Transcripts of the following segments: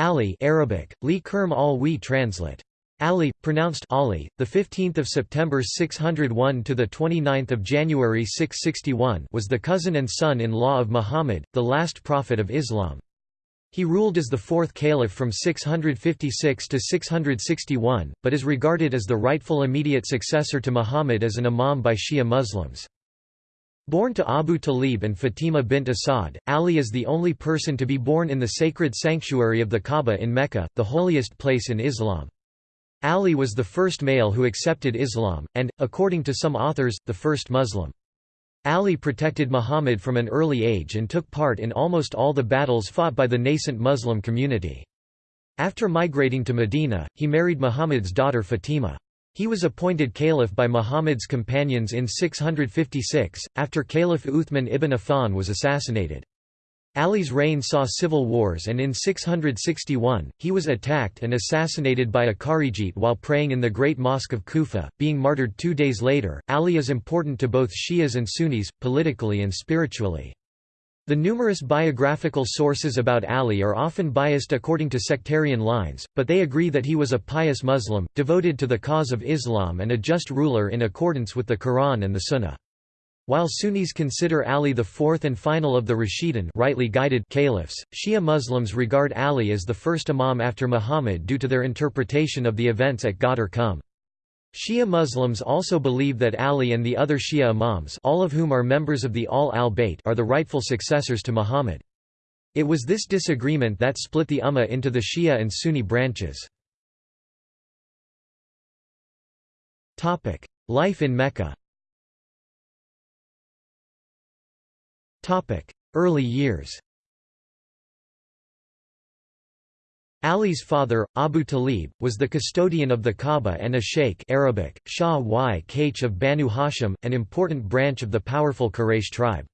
Ali Arabic, Li Kerm al Wi translate. Ali, pronounced Ali, the 15th of September 601 to the 29th of January 661, was the cousin and son-in-law of Muhammad, the last prophet of Islam. He ruled as the fourth caliph from 656 to 661, but is regarded as the rightful immediate successor to Muhammad as an imam by Shia Muslims. Born to Abu Talib and Fatima bint Asad, Ali is the only person to be born in the sacred sanctuary of the Kaaba in Mecca, the holiest place in Islam. Ali was the first male who accepted Islam, and, according to some authors, the first Muslim. Ali protected Muhammad from an early age and took part in almost all the battles fought by the nascent Muslim community. After migrating to Medina, he married Muhammad's daughter Fatima. He was appointed caliph by Muhammad's companions in 656, after Caliph Uthman ibn Affan was assassinated. Ali's reign saw civil wars and in 661, he was attacked and assassinated by a Kharijite while praying in the Great Mosque of Kufa, being martyred two days later. Ali is important to both Shias and Sunnis, politically and spiritually. The numerous biographical sources about Ali are often biased according to sectarian lines, but they agree that he was a pious Muslim, devoted to the cause of Islam and a just ruler in accordance with the Quran and the Sunnah. While Sunnis consider Ali the fourth and final of the Rashidun rightly guided caliphs, Shia Muslims regard Ali as the first imam after Muhammad due to their interpretation of the events at Ghadir Qum. Shia Muslims also believe that Ali and the other Shia imams all of whom are members of the Ahl al-Bayt are the rightful successors to Muhammad. It was this disagreement that split the Ummah into the Shia and Sunni branches. Life in Mecca Early years Ali's father, Abu Talib, was the custodian of the Kaaba and a sheikh Arabic, Shah y Kach of Banu Hashim, an important branch of the powerful Quraysh tribe.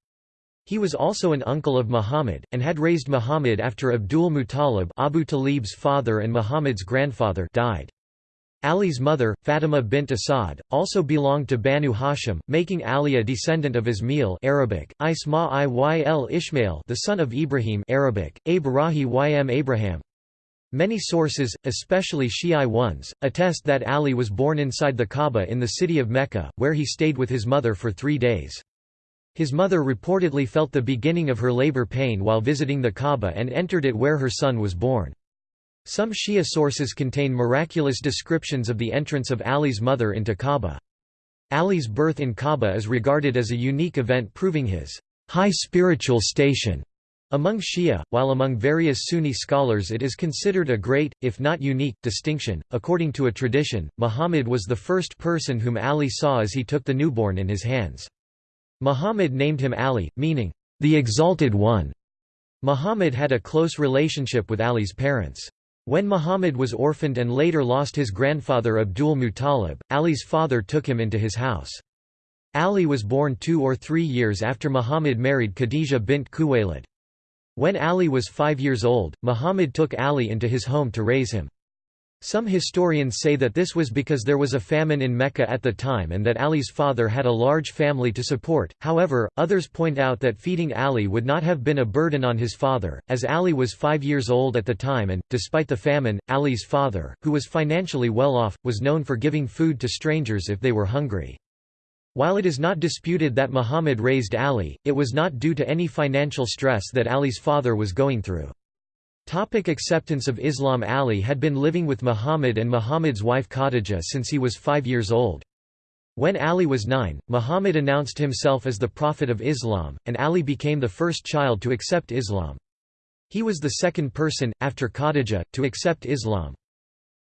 He was also an uncle of Muhammad, and had raised Muhammad after Abdul Muttalib Abu Talib's father and Muhammad's grandfather died. Ali's mother, Fatima bint Asad, also belonged to Banu Hashim, making Ali a descendant of Ismail Arabic, Isma Iyl Ishmael the son of Ibrahim Arabic, Abrahi ym Abraham. Many sources, especially Shi'i ones, attest that Ali was born inside the Kaaba in the city of Mecca, where he stayed with his mother for three days. His mother reportedly felt the beginning of her labor pain while visiting the Kaaba and entered it where her son was born. Some Shia sources contain miraculous descriptions of the entrance of Ali's mother into Kaaba. Ali's birth in Kaaba is regarded as a unique event proving his high spiritual station among Shia, while among various Sunni scholars it is considered a great, if not unique, distinction. According to a tradition, Muhammad was the first person whom Ali saw as he took the newborn in his hands. Muhammad named him Ali, meaning, the Exalted One. Muhammad had a close relationship with Ali's parents. When Muhammad was orphaned and later lost his grandfather Abdul Muttalib, Ali's father took him into his house. Ali was born two or three years after Muhammad married Khadija bint Khuwaylid. When Ali was five years old, Muhammad took Ali into his home to raise him. Some historians say that this was because there was a famine in Mecca at the time and that Ali's father had a large family to support, however, others point out that feeding Ali would not have been a burden on his father, as Ali was five years old at the time and, despite the famine, Ali's father, who was financially well off, was known for giving food to strangers if they were hungry. While it is not disputed that Muhammad raised Ali, it was not due to any financial stress that Ali's father was going through. Topic acceptance of Islam Ali had been living with Muhammad and Muhammad's wife Khadija since he was five years old. When Ali was nine, Muhammad announced himself as the Prophet of Islam, and Ali became the first child to accept Islam. He was the second person, after Khadija, to accept Islam.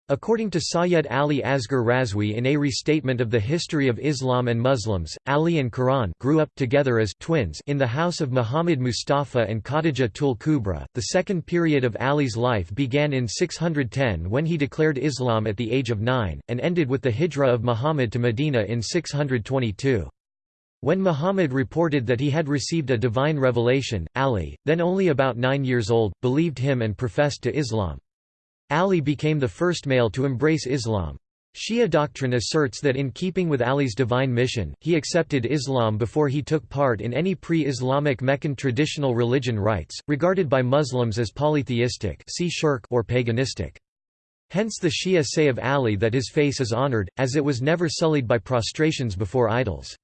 According to Sayyid Ali Asghar Razwi in a restatement of the history of Islam and Muslims, Ali and Quran grew up together as twins in the house of Muhammad Mustafa and Khadija Tul Kubra. The second period of Ali's life began in 610 when he declared Islam at the age of nine, and ended with the hijra of Muhammad to Medina in 622. When Muhammad reported that he had received a divine revelation, Ali, then only about nine years old, believed him and professed to Islam. Ali became the first male to embrace Islam. Shia doctrine asserts that in keeping with Ali's divine mission, he accepted Islam before he took part in any pre-Islamic Meccan traditional religion rites, regarded by Muslims as polytheistic or paganistic. Hence the Shia say of Ali that his face is honored, as it was never sullied by prostrations before idols.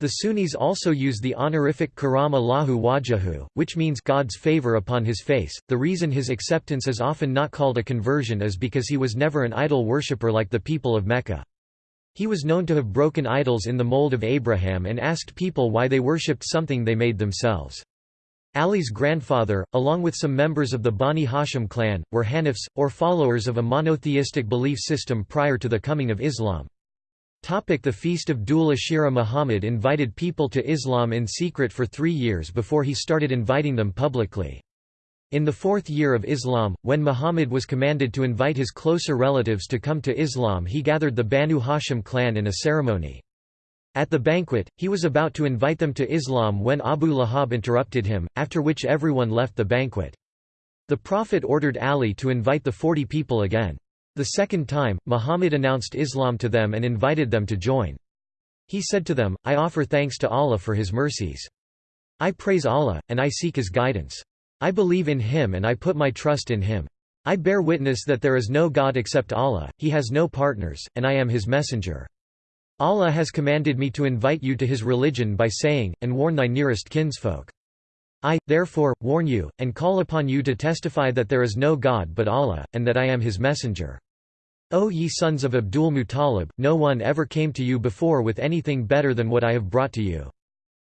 The Sunnis also use the honorific karam Allahu wajahu, which means God's favor upon his face. The reason his acceptance is often not called a conversion is because he was never an idol worshipper like the people of Mecca. He was known to have broken idols in the mold of Abraham and asked people why they worshipped something they made themselves. Ali's grandfather, along with some members of the Bani Hashim clan, were Hanifs, or followers of a monotheistic belief system prior to the coming of Islam. The Feast of Dhul Ashira Muhammad invited people to Islam in secret for three years before he started inviting them publicly. In the fourth year of Islam, when Muhammad was commanded to invite his closer relatives to come to Islam he gathered the Banu Hashim clan in a ceremony. At the banquet, he was about to invite them to Islam when Abu Lahab interrupted him, after which everyone left the banquet. The Prophet ordered Ali to invite the forty people again. The second time, Muhammad announced Islam to them and invited them to join. He said to them, I offer thanks to Allah for His mercies. I praise Allah, and I seek His guidance. I believe in Him and I put my trust in Him. I bear witness that there is no God except Allah, He has no partners, and I am His messenger. Allah has commanded me to invite you to His religion by saying, and warn thy nearest kinsfolk. I, therefore, warn you, and call upon you to testify that there is no God but Allah, and that I am His messenger. O ye sons of Abdul Muttalib, no one ever came to you before with anything better than what I have brought to you.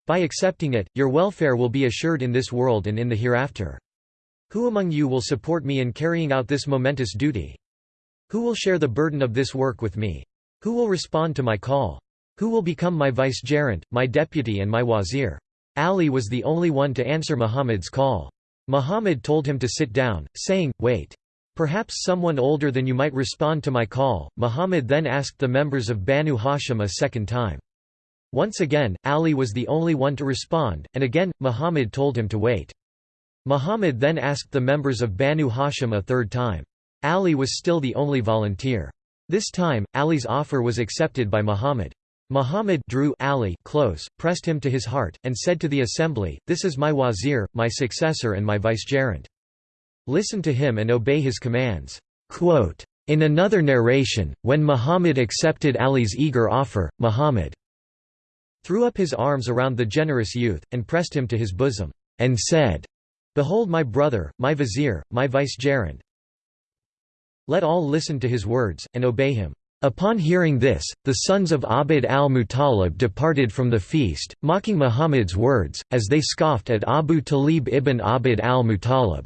By accepting it, your welfare will be assured in this world and in the hereafter. Who among you will support me in carrying out this momentous duty? Who will share the burden of this work with me? Who will respond to my call? Who will become my vicegerent, my deputy and my wazir? Ali was the only one to answer Muhammad's call. Muhammad told him to sit down, saying, Wait. Perhaps someone older than you might respond to my call. Muhammad then asked the members of Banu Hashim a second time. Once again, Ali was the only one to respond, and again, Muhammad told him to wait. Muhammad then asked the members of Banu Hashim a third time. Ali was still the only volunteer. This time, Ali's offer was accepted by Muhammad. Muhammad drew Ali close, pressed him to his heart, and said to the assembly, This is my wazir, my successor and my vicegerent. Listen to him and obey his commands." Quote, in another narration, when Muhammad accepted Ali's eager offer, Muhammad threw up his arms around the generous youth, and pressed him to his bosom, and said, Behold my brother, my vizier, my vicegerent. Let all listen to his words, and obey him. Upon hearing this, the sons of Abd al-Muttalib departed from the feast, mocking Muhammad's words, as they scoffed at Abu Talib ibn Abd al-Muttalib.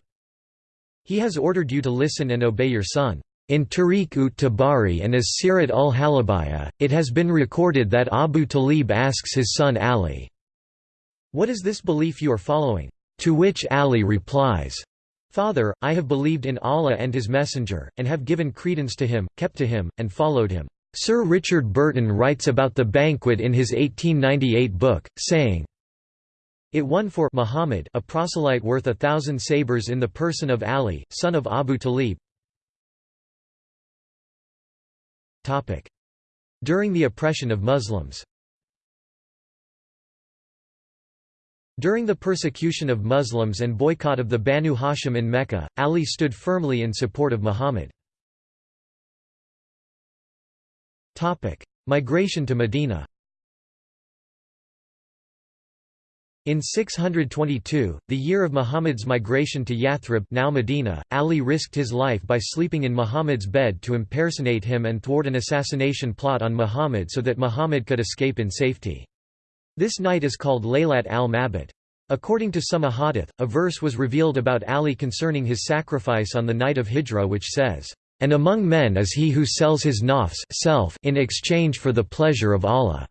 He has ordered you to listen and obey your son. In Tarikh ut Tabari and as Sirat ul Halabiyah, it has been recorded that Abu Talib asks his son Ali, What is this belief you are following? To which Ali replies, Father, I have believed in Allah and His Messenger, and have given credence to Him, kept to Him, and followed Him. Sir Richard Burton writes about the banquet in his 1898 book, saying, it won for Muhammad a proselyte worth a thousand sabres in the person of Ali, son of Abu Talib. During the oppression of Muslims During the persecution of Muslims and boycott of the Banu Hashim in Mecca, Ali stood firmly in support of Muhammad. Migration to Medina In 622, the year of Muhammad's migration to Yathrib now Medina, Ali risked his life by sleeping in Muhammad's bed to impersonate him and thwart an assassination plot on Muhammad so that Muhammad could escape in safety. This night is called Laylat al-Mabit. According to some ahadith, a verse was revealed about Ali concerning his sacrifice on the night of Hijra which says, "...and among men is he who sells his nafs self in exchange for the pleasure of Allah."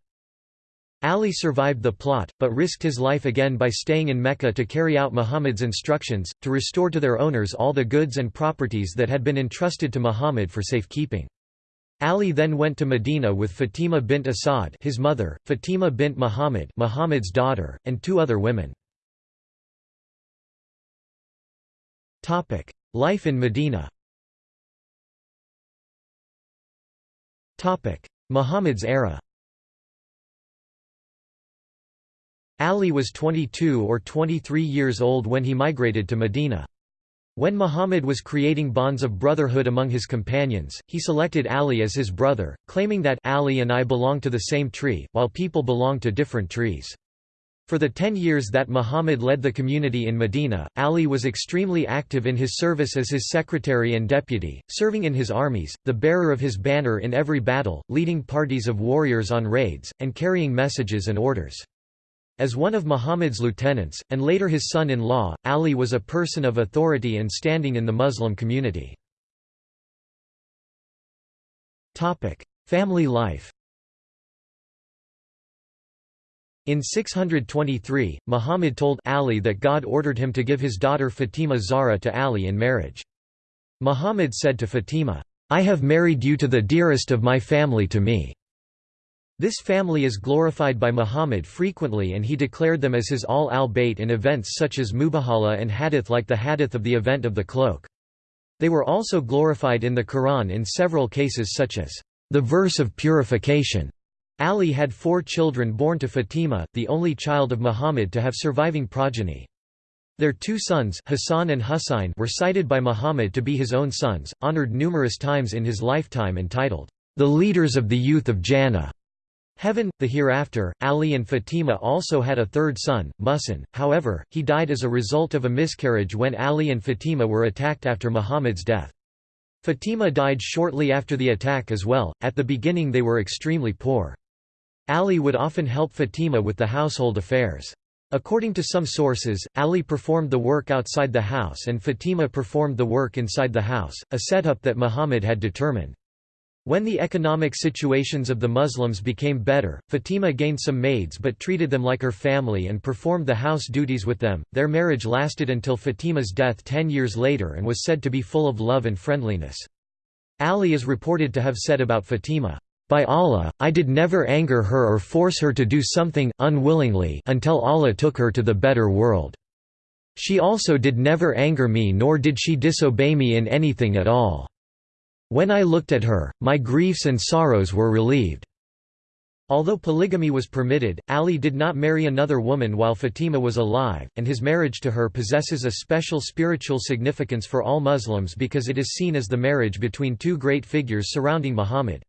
Ali survived the plot, but risked his life again by staying in Mecca to carry out Muhammad's instructions, to restore to their owners all the goods and properties that had been entrusted to Muhammad for safekeeping. Ali then went to Medina with Fatima bint Asad his mother, Fatima bint Muhammad Muhammad's daughter, and two other women. Life in Medina Muhammad's era Ali was 22 or 23 years old when he migrated to Medina. When Muhammad was creating bonds of brotherhood among his companions, he selected Ali as his brother, claiming that Ali and I belong to the same tree, while people belong to different trees. For the ten years that Muhammad led the community in Medina, Ali was extremely active in his service as his secretary and deputy, serving in his armies, the bearer of his banner in every battle, leading parties of warriors on raids, and carrying messages and orders. As one of Muhammad's lieutenants, and later his son-in-law, Ali was a person of authority and standing in the Muslim community. Family life In 623, Muhammad told Ali that God ordered him to give his daughter Fatima Zahra to Ali in marriage. Muhammad said to Fatima, I have married you to the dearest of my family to me. This family is glorified by Muhammad frequently and he declared them as his Ahl al-Bayt in events such as Mubahala and hadith like the hadith of the event of the cloak. They were also glorified in the Quran in several cases such as, "...the verse of purification." Ali had four children born to Fatima, the only child of Muhammad to have surviving progeny. Their two sons Hassan and Husayn were cited by Muhammad to be his own sons, honored numerous times in his lifetime and titled, "...the leaders of the youth of Jannah." Heaven, the hereafter, Ali and Fatima also had a third son, Muhsin, however, he died as a result of a miscarriage when Ali and Fatima were attacked after Muhammad's death. Fatima died shortly after the attack as well, at the beginning they were extremely poor. Ali would often help Fatima with the household affairs. According to some sources, Ali performed the work outside the house and Fatima performed the work inside the house, a setup that Muhammad had determined. When the economic situations of the Muslims became better, Fatima gained some maids but treated them like her family and performed the house duties with them. Their marriage lasted until Fatima's death ten years later and was said to be full of love and friendliness. Ali is reported to have said about Fatima, By Allah, I did never anger her or force her to do something, unwillingly until Allah took her to the better world. She also did never anger me nor did she disobey me in anything at all. When I looked at her, my griefs and sorrows were relieved." Although polygamy was permitted, Ali did not marry another woman while Fatima was alive, and his marriage to her possesses a special spiritual significance for all Muslims because it is seen as the marriage between two great figures surrounding Muhammad.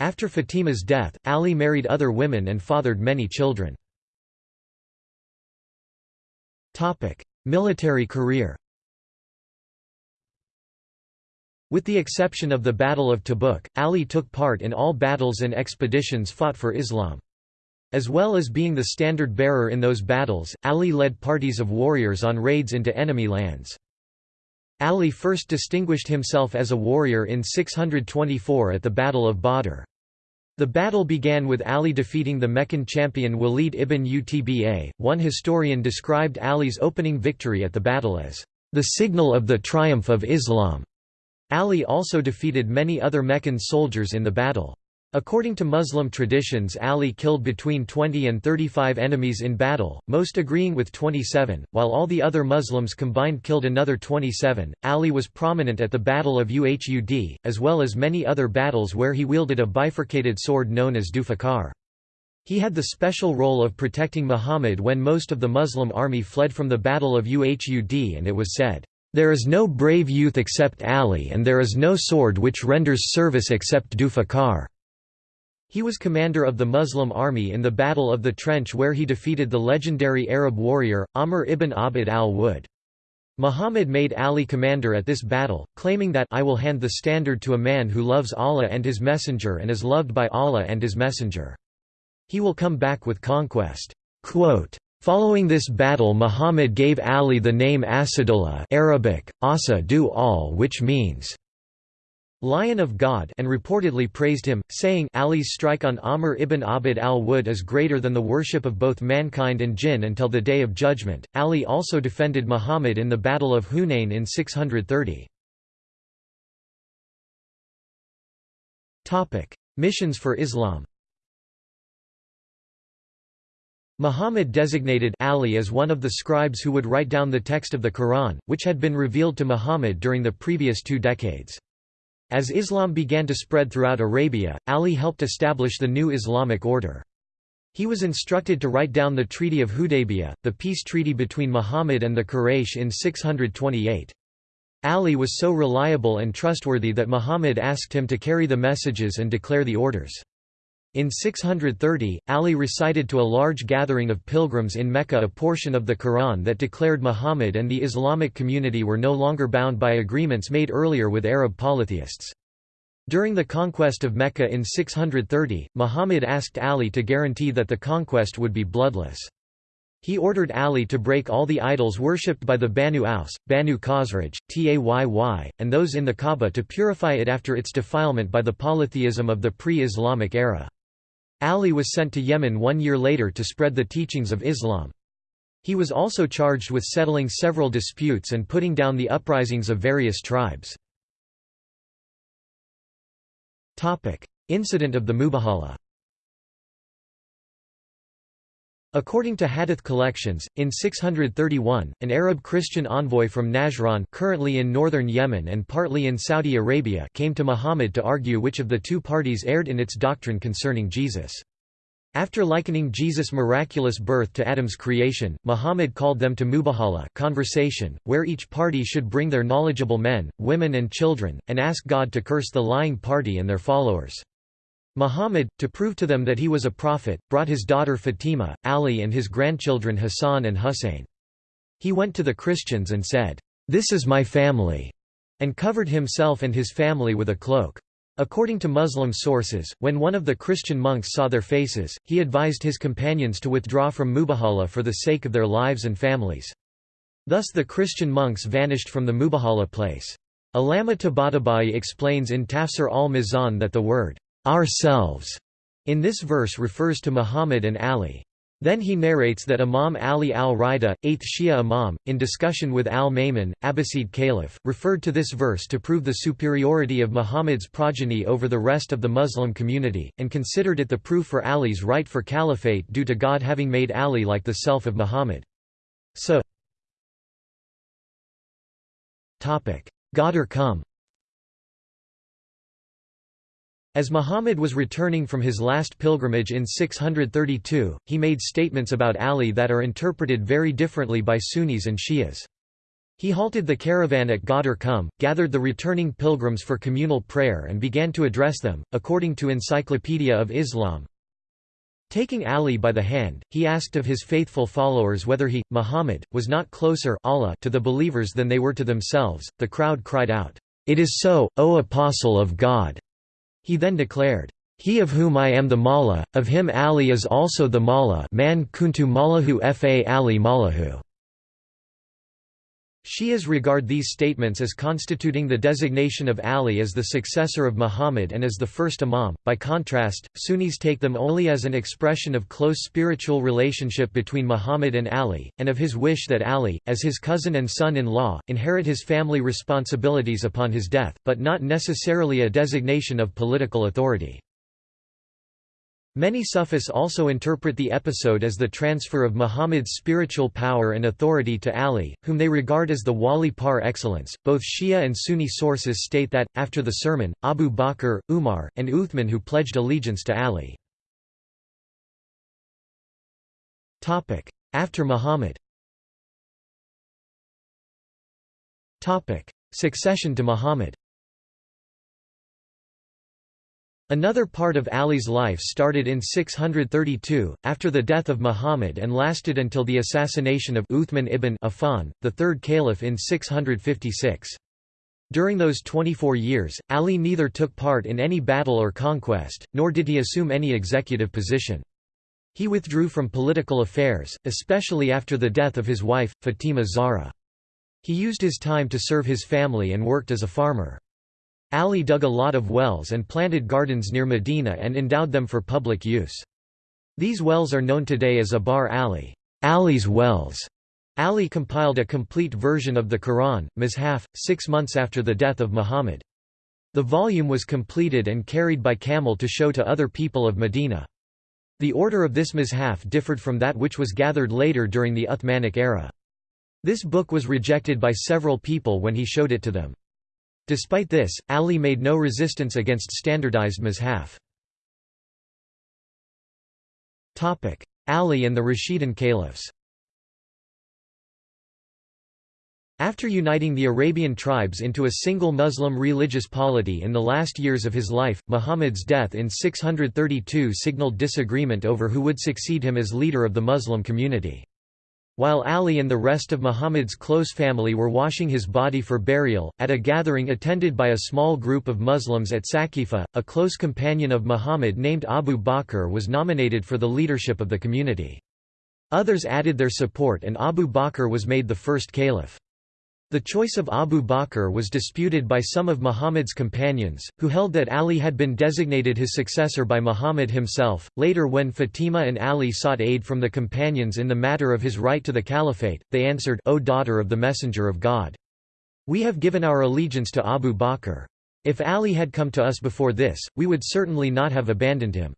After Fatima's death, Ali married other women and fathered many children. Military career with the exception of the Battle of Tabuk, Ali took part in all battles and expeditions fought for Islam. As well as being the standard bearer in those battles, Ali led parties of warriors on raids into enemy lands. Ali first distinguished himself as a warrior in 624 at the Battle of Badr. The battle began with Ali defeating the Meccan champion Walid ibn Utba. One historian described Ali's opening victory at the battle as the signal of the triumph of Islam. Ali also defeated many other Meccan soldiers in the battle. According to Muslim traditions Ali killed between 20 and 35 enemies in battle, most agreeing with 27, while all the other Muslims combined killed another 27. Ali was prominent at the Battle of Uhud, as well as many other battles where he wielded a bifurcated sword known as Dufakar. He had the special role of protecting Muhammad when most of the Muslim army fled from the Battle of Uhud and it was said, there is no brave youth except Ali and there is no sword which renders service except Dufakar. He was commander of the Muslim army in the Battle of the Trench where he defeated the legendary Arab warrior, Amr ibn Abd al-Wud. Muhammad made Ali commander at this battle, claiming that I will hand the standard to a man who loves Allah and his messenger and is loved by Allah and his messenger. He will come back with conquest. Quote, Following this battle Muhammad gave Ali the name Asadullah Arabic, Asa du al which means Lion of God and reportedly praised him, saying Ali's strike on Amr ibn Abd al-Wud is greater than the worship of both mankind and jinn until the Day of Judgment. Ali also defended Muhammad in the Battle of Hunain in 630. Missions for Islam Muhammad designated Ali as one of the scribes who would write down the text of the Quran, which had been revealed to Muhammad during the previous two decades. As Islam began to spread throughout Arabia, Ali helped establish the new Islamic order. He was instructed to write down the Treaty of Hudaybiyah, the peace treaty between Muhammad and the Quraysh in 628. Ali was so reliable and trustworthy that Muhammad asked him to carry the messages and declare the orders. In 630, Ali recited to a large gathering of pilgrims in Mecca a portion of the Quran that declared Muhammad and the Islamic community were no longer bound by agreements made earlier with Arab polytheists. During the conquest of Mecca in 630, Muhammad asked Ali to guarantee that the conquest would be bloodless. He ordered Ali to break all the idols worshipped by the Banu Aus, Banu Khazraj, Tayy, and those in the Kaaba to purify it after its defilement by the polytheism of the pre-Islamic era. Ali was sent to Yemen one year later to spread the teachings of Islam. He was also charged with settling several disputes and putting down the uprisings of various tribes. Incident of the Mubahala According to Hadith collections, in 631, an Arab Christian envoy from Najran currently in northern Yemen and partly in Saudi Arabia came to Muhammad to argue which of the two parties erred in its doctrine concerning Jesus. After likening Jesus' miraculous birth to Adam's creation, Muhammad called them to mubahala conversation, where each party should bring their knowledgeable men, women and children, and ask God to curse the lying party and their followers. Muhammad, to prove to them that he was a prophet, brought his daughter Fatima, Ali and his grandchildren Hassan and Hussein. He went to the Christians and said, "'This is my family' and covered himself and his family with a cloak. According to Muslim sources, when one of the Christian monks saw their faces, he advised his companions to withdraw from Mubahala for the sake of their lives and families. Thus the Christian monks vanished from the Mubahala place. Allama Tabatabai explains in Tafsir al-Mizan that the word ourselves in this verse refers to Muhammad and Ali. Then he narrates that Imam Ali al-Rida, 8th Shia Imam, in discussion with al-Ma'mun, Abbasid Caliph, referred to this verse to prove the superiority of Muhammad's progeny over the rest of the Muslim community, and considered it the proof for Ali's right for caliphate due to God having made Ali like the self of Muhammad. So God or come As Muhammad was returning from his last pilgrimage in 632, he made statements about Ali that are interpreted very differently by Sunnis and Shias. He halted the caravan at Ghadir Qum, gathered the returning pilgrims for communal prayer and began to address them, according to Encyclopedia of Islam. Taking Ali by the hand, he asked of his faithful followers whether he, Muhammad, was not closer Allah to the believers than they were to themselves. The crowd cried out, It is so, O Apostle of God! He then declared, "He of whom I am the Mawla, of him Ali is also the Mawla man kuntu Mawlahu fa Ali Mawlahu." Shias regard these statements as constituting the designation of Ali as the successor of Muhammad and as the first Imam. By contrast, Sunnis take them only as an expression of close spiritual relationship between Muhammad and Ali, and of his wish that Ali, as his cousin and son-in-law, inherit his family responsibilities upon his death, but not necessarily a designation of political authority. Many Sufis also interpret the episode as the transfer of Muhammad's spiritual power and authority to Ali, whom they regard as the wali par excellence. Both Shia and Sunni sources state that, after the sermon, Abu Bakr, Umar, and Uthman who pledged allegiance to Ali. After Muhammad Succession to Muhammad Another part of Ali's life started in 632, after the death of Muhammad and lasted until the assassination of Uthman ibn Affan, the third caliph in 656. During those 24 years, Ali neither took part in any battle or conquest, nor did he assume any executive position. He withdrew from political affairs, especially after the death of his wife, Fatima Zahra. He used his time to serve his family and worked as a farmer. Ali dug a lot of wells and planted gardens near Medina and endowed them for public use. These wells are known today as Abar Ali, Ali's wells. Ali compiled a complete version of the Quran, Mushaf, six months after the death of Muhammad. The volume was completed and carried by camel to show to other people of Medina. The order of this Mushaf differed from that which was gathered later during the Uthmanic era. This book was rejected by several people when he showed it to them. Despite this, Ali made no resistance against standardized mushaf. Ali and the Rashidun caliphs After uniting the Arabian tribes into a single Muslim religious polity in the last years of his life, Muhammad's death in 632 signaled disagreement over who would succeed him as leader of the Muslim community. While Ali and the rest of Muhammad's close family were washing his body for burial, at a gathering attended by a small group of Muslims at Saqifa, a close companion of Muhammad named Abu Bakr was nominated for the leadership of the community. Others added their support and Abu Bakr was made the first caliph. The choice of Abu Bakr was disputed by some of Muhammad's companions, who held that Ali had been designated his successor by Muhammad himself. Later, when Fatima and Ali sought aid from the companions in the matter of his right to the caliphate, they answered, O daughter of the Messenger of God! We have given our allegiance to Abu Bakr. If Ali had come to us before this, we would certainly not have abandoned him.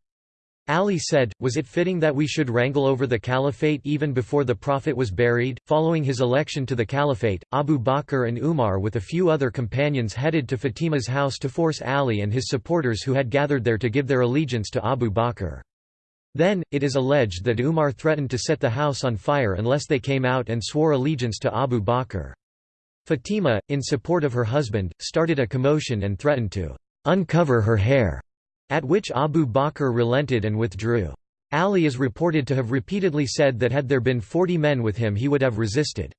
Ali said, Was it fitting that we should wrangle over the caliphate even before the Prophet was buried? Following his election to the caliphate, Abu Bakr and Umar with a few other companions headed to Fatima's house to force Ali and his supporters who had gathered there to give their allegiance to Abu Bakr. Then, it is alleged that Umar threatened to set the house on fire unless they came out and swore allegiance to Abu Bakr. Fatima, in support of her husband, started a commotion and threatened to uncover her hair. At which Abu Bakr relented and withdrew. Ali is reported to have repeatedly said that had there been forty men with him he would have resisted.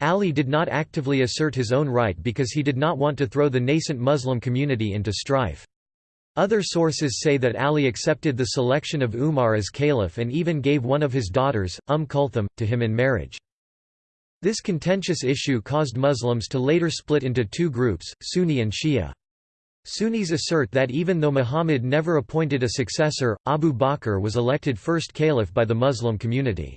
Ali did not actively assert his own right because he did not want to throw the nascent Muslim community into strife. Other sources say that Ali accepted the selection of Umar as caliph and even gave one of his daughters, Umm Kulthum, to him in marriage. This contentious issue caused Muslims to later split into two groups, Sunni and Shia. Sunnis assert that even though Muhammad never appointed a successor, Abu Bakr was elected first caliph by the Muslim community.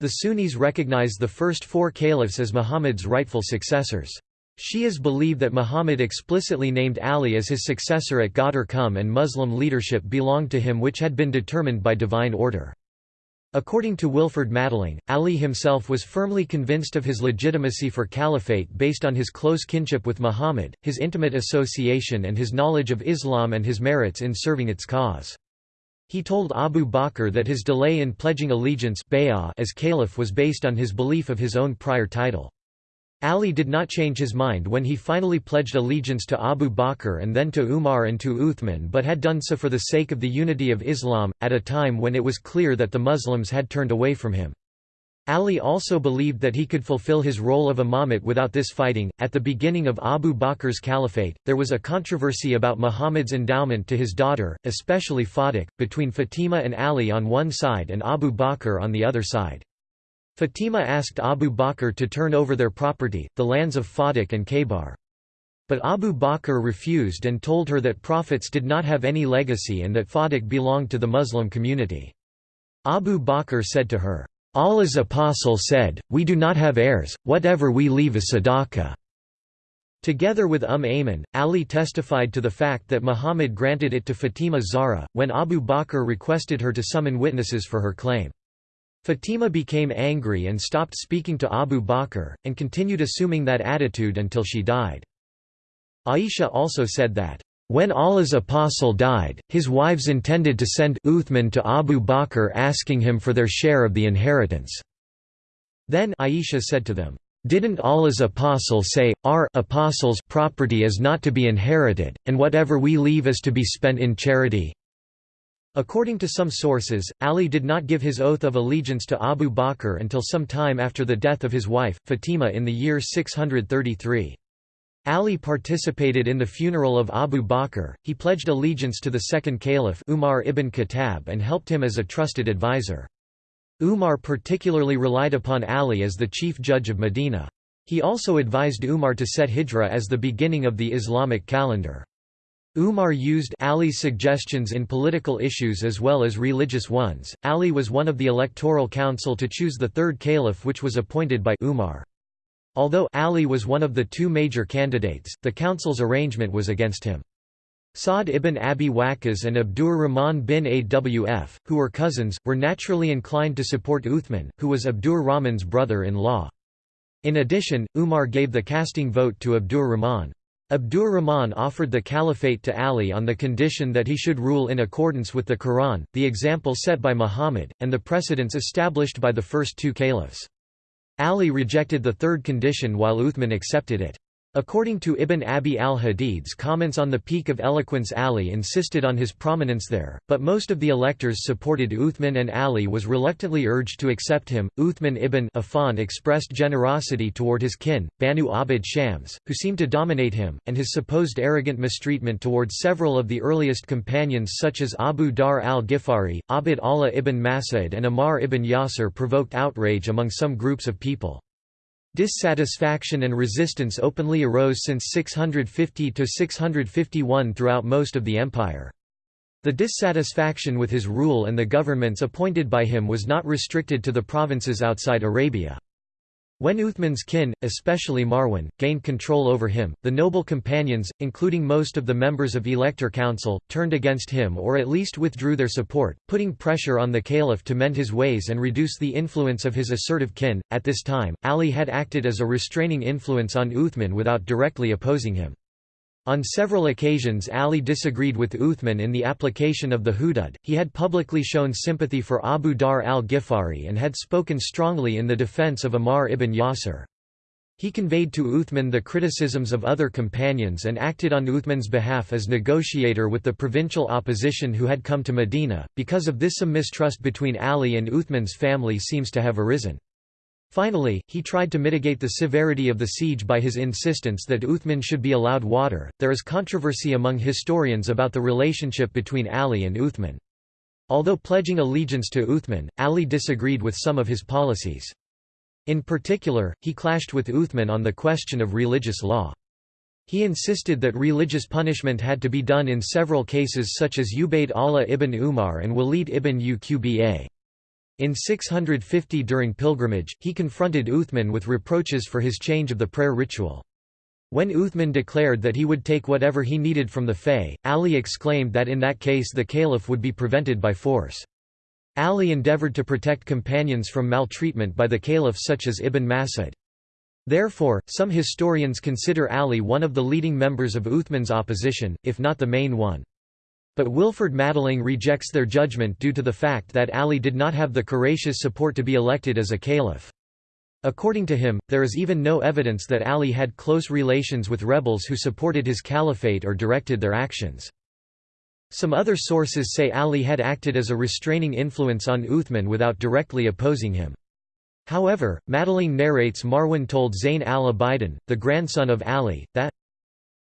The Sunnis recognize the first four caliphs as Muhammad's rightful successors. Shias believe that Muhammad explicitly named Ali as his successor at Ghadir Qum and Muslim leadership belonged to him which had been determined by divine order. According to Wilferd Madelung, Ali himself was firmly convinced of his legitimacy for caliphate based on his close kinship with Muhammad, his intimate association and his knowledge of Islam and his merits in serving its cause. He told Abu Bakr that his delay in pledging allegiance as caliph was based on his belief of his own prior title. Ali did not change his mind when he finally pledged allegiance to Abu Bakr and then to Umar and to Uthman but had done so for the sake of the unity of Islam, at a time when it was clear that the Muslims had turned away from him. Ali also believed that he could fulfill his role of imamate without this fighting. At the beginning of Abu Bakr's caliphate, there was a controversy about Muhammad's endowment to his daughter, especially Fadak, between Fatima and Ali on one side and Abu Bakr on the other side. Fatima asked Abu Bakr to turn over their property, the lands of Fadak and Khaybar. But Abu Bakr refused and told her that prophets did not have any legacy and that Fadak belonged to the Muslim community. Abu Bakr said to her, Allah's apostle said, We do not have heirs, whatever we leave is sadaqah. Together with Umm Ayman, Ali testified to the fact that Muhammad granted it to Fatima Zahra, when Abu Bakr requested her to summon witnesses for her claim. Fatima became angry and stopped speaking to Abu Bakr, and continued assuming that attitude until she died. Aisha also said that, "...when Allah's apostle died, his wives intended to send Uthman to Abu Bakr asking him for their share of the inheritance." Then Aisha said to them, didn't Allah's apostle say, our apostles' property is not to be inherited, and whatever we leave is to be spent in charity? According to some sources, Ali did not give his oath of allegiance to Abu Bakr until some time after the death of his wife, Fatima in the year 633. Ali participated in the funeral of Abu Bakr, he pledged allegiance to the second caliph Umar ibn Khattab and helped him as a trusted advisor. Umar particularly relied upon Ali as the chief judge of Medina. He also advised Umar to set Hijra as the beginning of the Islamic calendar. Umar used Ali's suggestions in political issues as well as religious ones. Ali was one of the electoral council to choose the third caliph which was appointed by Umar. Although Ali was one of the two major candidates, the council's arrangement was against him. Sa'd ibn Abi Waqqas and Abdur Rahman bin Awf, who were cousins, were naturally inclined to support Uthman, who was Abdur Rahman's brother-in-law. In addition, Umar gave the casting vote to Abdur Rahman. Abdur Rahman offered the caliphate to Ali on the condition that he should rule in accordance with the Quran, the example set by Muhammad, and the precedents established by the first two caliphs. Ali rejected the third condition while Uthman accepted it. According to Ibn Abi al-Hadid's comments on the peak of eloquence Ali insisted on his prominence there, but most of the electors supported Uthman and Ali was reluctantly urged to accept him. Uthman ibn Affan expressed generosity toward his kin, Banu Abd Shams, who seemed to dominate him, and his supposed arrogant mistreatment toward several of the earliest companions such as Abu Dharr al-Ghifari, Abd Allah ibn Mas'ud and Ammar ibn Yasir provoked outrage among some groups of people. Dissatisfaction and resistance openly arose since 650–651 throughout most of the empire. The dissatisfaction with his rule and the governments appointed by him was not restricted to the provinces outside Arabia. When Uthman's kin, especially Marwan, gained control over him, the noble companions, including most of the members of Elector Council, turned against him or at least withdrew their support, putting pressure on the caliph to mend his ways and reduce the influence of his assertive kin. At this time, Ali had acted as a restraining influence on Uthman without directly opposing him. On several occasions Ali disagreed with Uthman in the application of the hudud, he had publicly shown sympathy for Abu Dharr al-Ghifari and had spoken strongly in the defense of Ammar ibn Yasir. He conveyed to Uthman the criticisms of other companions and acted on Uthman's behalf as negotiator with the provincial opposition who had come to Medina. Because of this some mistrust between Ali and Uthman's family seems to have arisen. Finally, he tried to mitigate the severity of the siege by his insistence that Uthman should be allowed water. There is controversy among historians about the relationship between Ali and Uthman. Although pledging allegiance to Uthman, Ali disagreed with some of his policies. In particular, he clashed with Uthman on the question of religious law. He insisted that religious punishment had to be done in several cases such as Ubayd Allah ibn Umar and Walid ibn Uqba. In 650 during pilgrimage, he confronted Uthman with reproaches for his change of the prayer ritual. When Uthman declared that he would take whatever he needed from the Fay, Ali exclaimed that in that case the caliph would be prevented by force. Ali endeavored to protect companions from maltreatment by the caliph such as Ibn Mas'ud. Therefore, some historians consider Ali one of the leading members of Uthman's opposition, if not the main one. But Wilferd Madelung rejects their judgment due to the fact that Ali did not have the courageous support to be elected as a caliph. According to him, there is even no evidence that Ali had close relations with rebels who supported his caliphate or directed their actions. Some other sources say Ali had acted as a restraining influence on Uthman without directly opposing him. However, Madelung narrates Marwan told Zayn al-Abidin, the grandson of Ali, that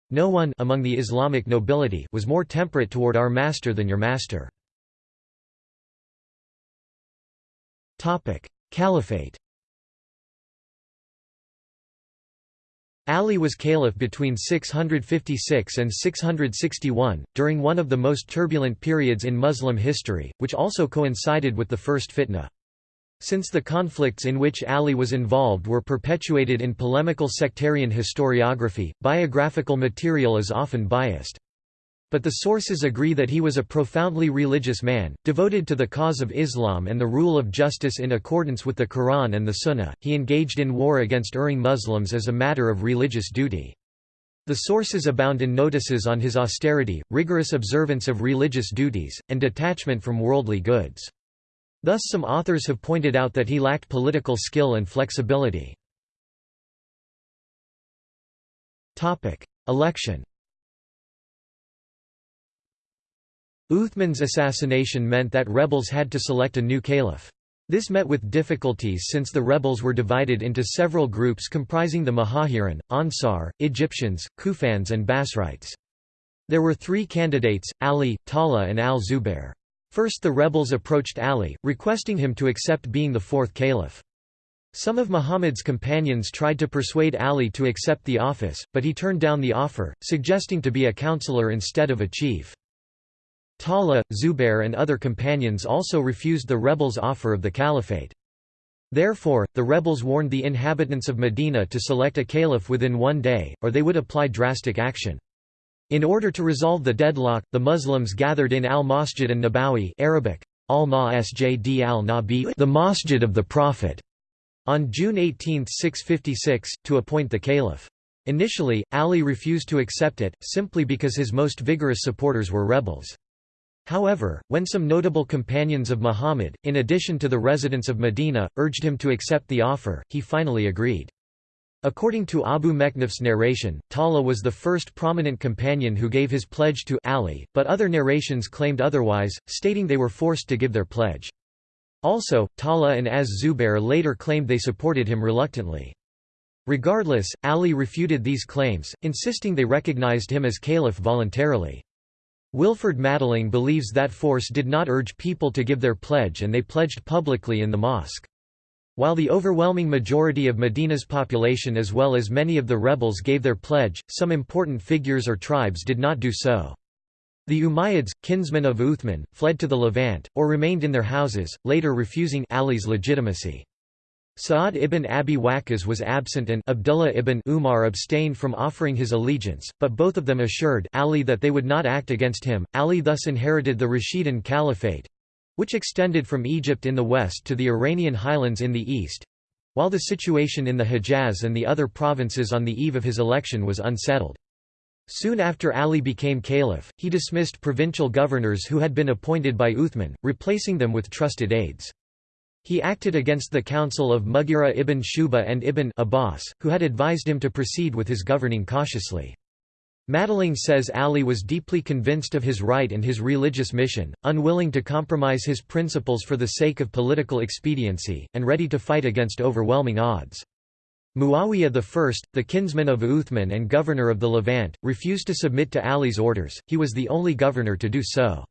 no one among the Islamic nobility was more temperate toward our master than your master. Caliphate Ali was caliph between 656 and 661, during one of the most turbulent periods in Muslim history, which also coincided with the first fitna. Since the conflicts in which Ali was involved were perpetuated in polemical sectarian historiography, biographical material is often biased. But the sources agree that he was a profoundly religious man, devoted to the cause of Islam and the rule of justice in accordance with the Quran and the Sunnah. He engaged in war against erring Muslims as a matter of religious duty. The sources abound in notices on his austerity, rigorous observance of religious duties, and detachment from worldly goods. Thus some authors have pointed out that he lacked political skill and flexibility. Election Uthman's assassination meant that rebels had to select a new caliph. This met with difficulties since the rebels were divided into several groups comprising the Muhajirin, Ansar, Egyptians, Kufans and Basrites. There were three candidates, Ali, Talha and al-Zubair. First the rebels approached Ali, requesting him to accept being the fourth caliph. Some of Muhammad's companions tried to persuade Ali to accept the office, but he turned down the offer, suggesting to be a counselor instead of a chief. Talha, Zubair and other companions also refused the rebels' offer of the caliphate. Therefore, the rebels warned the inhabitants of Medina to select a caliph within one day, or they would apply drastic action. In order to resolve the deadlock, the Muslims gathered in al-Masjid an-Nabawi Arabic, al-Masjid al-Nabi the Masjid of the Prophet, on June 18, 656, to appoint the caliph. Initially, Ali refused to accept it, simply because his most vigorous supporters were rebels. However, when some notable companions of Muhammad, in addition to the residents of Medina, urged him to accept the offer, he finally agreed. According to Abu Mikhnaf's narration, Talha was the first prominent companion who gave his pledge to Ali, but other narrations claimed otherwise, stating they were forced to give their pledge. Also, Talha and Az-Zubair later claimed they supported him reluctantly. Regardless, Ali refuted these claims, insisting they recognized him as caliph voluntarily. Wilferd Madelung believes that force did not urge people to give their pledge and they pledged publicly in the mosque. While the overwhelming majority of Medina's population as well as many of the rebels gave their pledge, some important figures or tribes did not do so. The Umayyads, kinsmen of Uthman, fled to the Levant, or remained in their houses, later refusing Ali's legitimacy. Sa'ad ibn Abi Waqqas was absent and Abdullah ibn Umar abstained from offering his allegiance, but both of them assured Ali that they would not act against him. Ali thus inherited the Rashidun Caliphate which extended from Egypt in the west to the Iranian highlands in the east while the situation in the Hejaz and the other provinces on the eve of his election was unsettled. Soon after Ali became caliph, he dismissed provincial governors who had been appointed by Uthman, replacing them with trusted aides. He acted against the council of Mughira ibn Shuba and ibn Abbas, who had advised him to proceed with his governing cautiously. Madelung says Ali was deeply convinced of his right and his religious mission, unwilling to compromise his principles for the sake of political expediency, and ready to fight against overwhelming odds. Muawiyah I, the kinsman of Uthman and governor of the Levant, refused to submit to Ali's orders, he was the only governor to do so.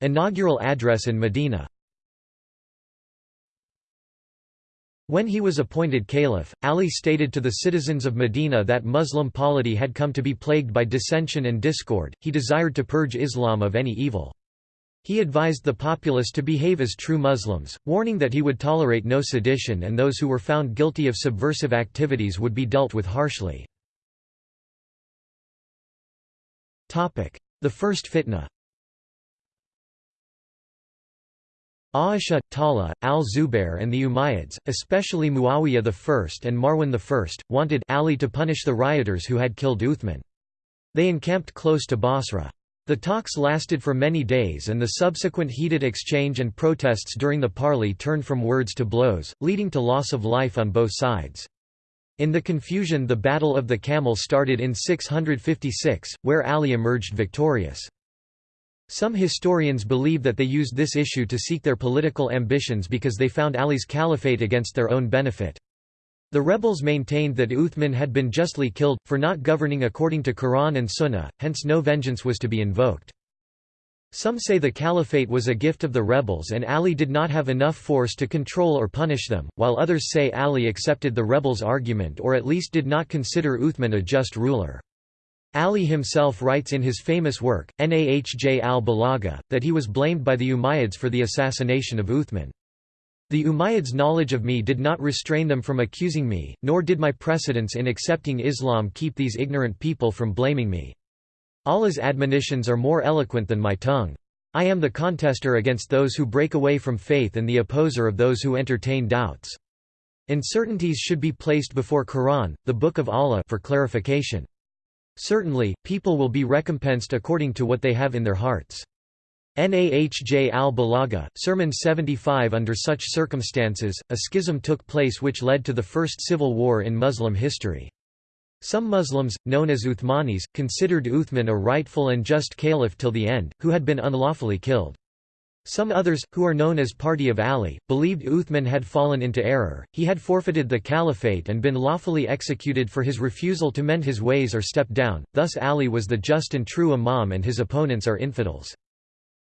Inaugural address in Medina When he was appointed caliph, Ali stated to the citizens of Medina that Muslim polity had come to be plagued by dissension and discord, he desired to purge Islam of any evil. He advised the populace to behave as true Muslims, warning that he would tolerate no sedition and those who were found guilty of subversive activities would be dealt with harshly. The First Fitna Aisha, Talha, al-Zubair and the Umayyads, especially Muawiyah I and Marwan I, wanted Ali to punish the rioters who had killed Uthman. They encamped close to Basra. The talks lasted for many days and the subsequent heated exchange and protests during the parley turned from words to blows, leading to loss of life on both sides. In the confusion the Battle of the Camel started in 656, where Ali emerged victorious. Some historians believe that they used this issue to seek their political ambitions because they found Ali's caliphate against their own benefit. The rebels maintained that Uthman had been justly killed, for not governing according to Quran and Sunnah, hence no vengeance was to be invoked. Some say the caliphate was a gift of the rebels and Ali did not have enough force to control or punish them, while others say Ali accepted the rebels' argument or at least did not consider Uthman a just ruler. Ali himself writes in his famous work, Nahj al-Balagha, that he was blamed by the Umayyads for the assassination of Uthman. The Umayyads' knowledge of me did not restrain them from accusing me, nor did my precedence in accepting Islam keep these ignorant people from blaming me. Allah's admonitions are more eloquent than my tongue. I am the contester against those who break away from faith and the opposer of those who entertain doubts. Uncertainties should be placed before Quran, the Book of Allah for clarification. Certainly, people will be recompensed according to what they have in their hearts. Nahj al-Balagha, Sermon 75 Under such circumstances, a schism took place which led to the first civil war in Muslim history. Some Muslims, known as Uthmanis, considered Uthman a rightful and just caliph till the end, who had been unlawfully killed. Some others, who are known as Party of Ali, believed Uthman had fallen into error, he had forfeited the caliphate and been lawfully executed for his refusal to mend his ways or step down, thus Ali was the just and true imam and his opponents are infidels.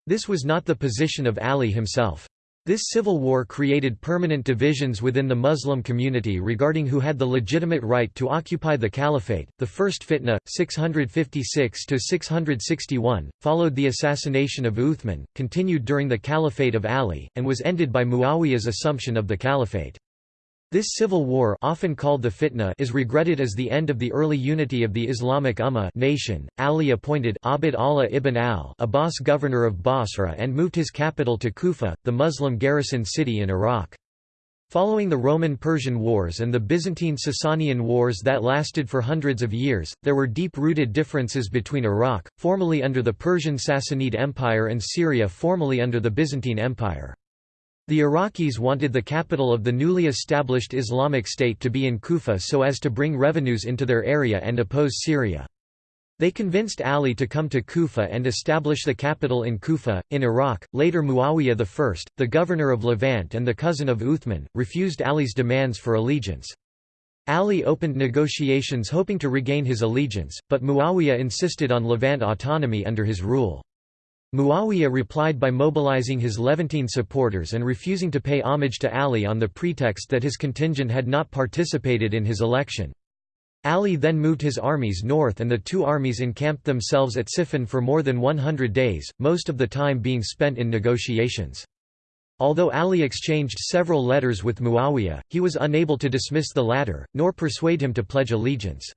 This was not the position of Ali himself. This civil war created permanent divisions within the Muslim community regarding who had the legitimate right to occupy the caliphate. The first fitna, 656 to 661, followed the assassination of Uthman, continued during the caliphate of Ali, and was ended by Muawiyah's assumption of the caliphate. This civil war often called the fitna is regretted as the end of the early unity of the Islamic Ummah nation. Ali appointed Abd Allah ibn al-Abbas governor of Basra and moved his capital to Kufa, the Muslim garrison city in Iraq. Following the Roman-Persian Wars and the Byzantine-Sasanian Wars that lasted for hundreds of years, there were deep-rooted differences between Iraq, formerly under the Persian Sassanid Empire and Syria formerly under the Byzantine Empire. The Iraqis wanted the capital of the newly established Islamic State to be in Kufa so as to bring revenues into their area and oppose Syria. They convinced Ali to come to Kufa and establish the capital in Kufa, in Iraq. Later Muawiyah I, the governor of Levant and the cousin of Uthman, refused Ali's demands for allegiance. Ali opened negotiations hoping to regain his allegiance, but Muawiyah insisted on Levant autonomy under his rule. Muawiyah replied by mobilizing his Levantine supporters and refusing to pay homage to Ali on the pretext that his contingent had not participated in his election. Ali then moved his armies north and the two armies encamped themselves at Siffin for more than 100 days, most of the time being spent in negotiations. Although Ali exchanged several letters with Muawiyah, he was unable to dismiss the latter, nor persuade him to pledge allegiance.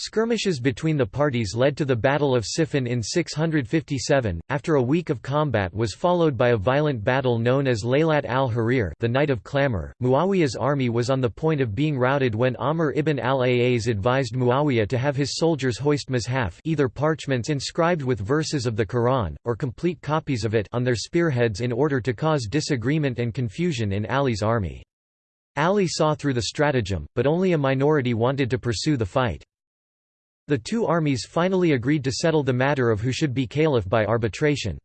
Skirmishes between the parties led to the Battle of Siffin in 657. After a week of combat was followed by a violent battle known as Laylat al-Harir, the Night of Clamor. Muawiyah's army was on the point of being routed when Amr ibn al-As advised Muawiyah to have his soldiers hoist mushaf, either parchments inscribed with verses of the Quran or complete copies of it, on their spearheads in order to cause disagreement and confusion in Ali's army. Ali saw through the stratagem, but only a minority wanted to pursue the fight. The two armies finally agreed to settle the matter of who should be caliph by arbitration.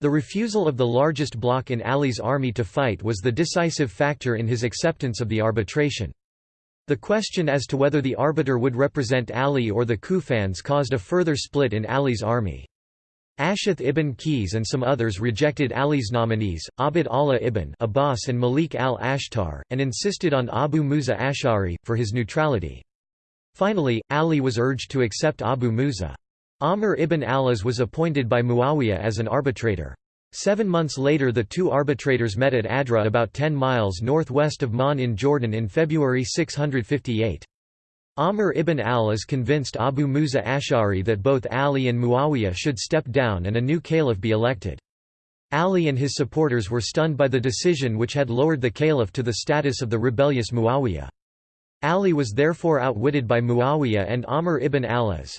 The refusal of the largest bloc in Ali's army to fight was the decisive factor in his acceptance of the arbitration. The question as to whether the arbiter would represent Ali or the Kufans caused a further split in Ali's army. Ash'ath ibn Qais and some others rejected Ali's nominees, Abd Allah ibn Abbas and Malik al-Ashtar, and insisted on Abu Musa Ash'ari, for his neutrality. Finally, Ali was urged to accept Abu Musa. Amr ibn al-As was appointed by Muawiyah as an arbitrator. Seven months later the two arbitrators met at Adra about 10 miles northwest of Ma'an in Jordan in February 658. Amr ibn al-As convinced Abu Musa Ash'ari that both Ali and Muawiyah should step down and a new caliph be elected. Ali and his supporters were stunned by the decision which had lowered the caliph to the status of the rebellious Muawiyah. Ali was therefore outwitted by Muawiyah and Amr ibn al-As.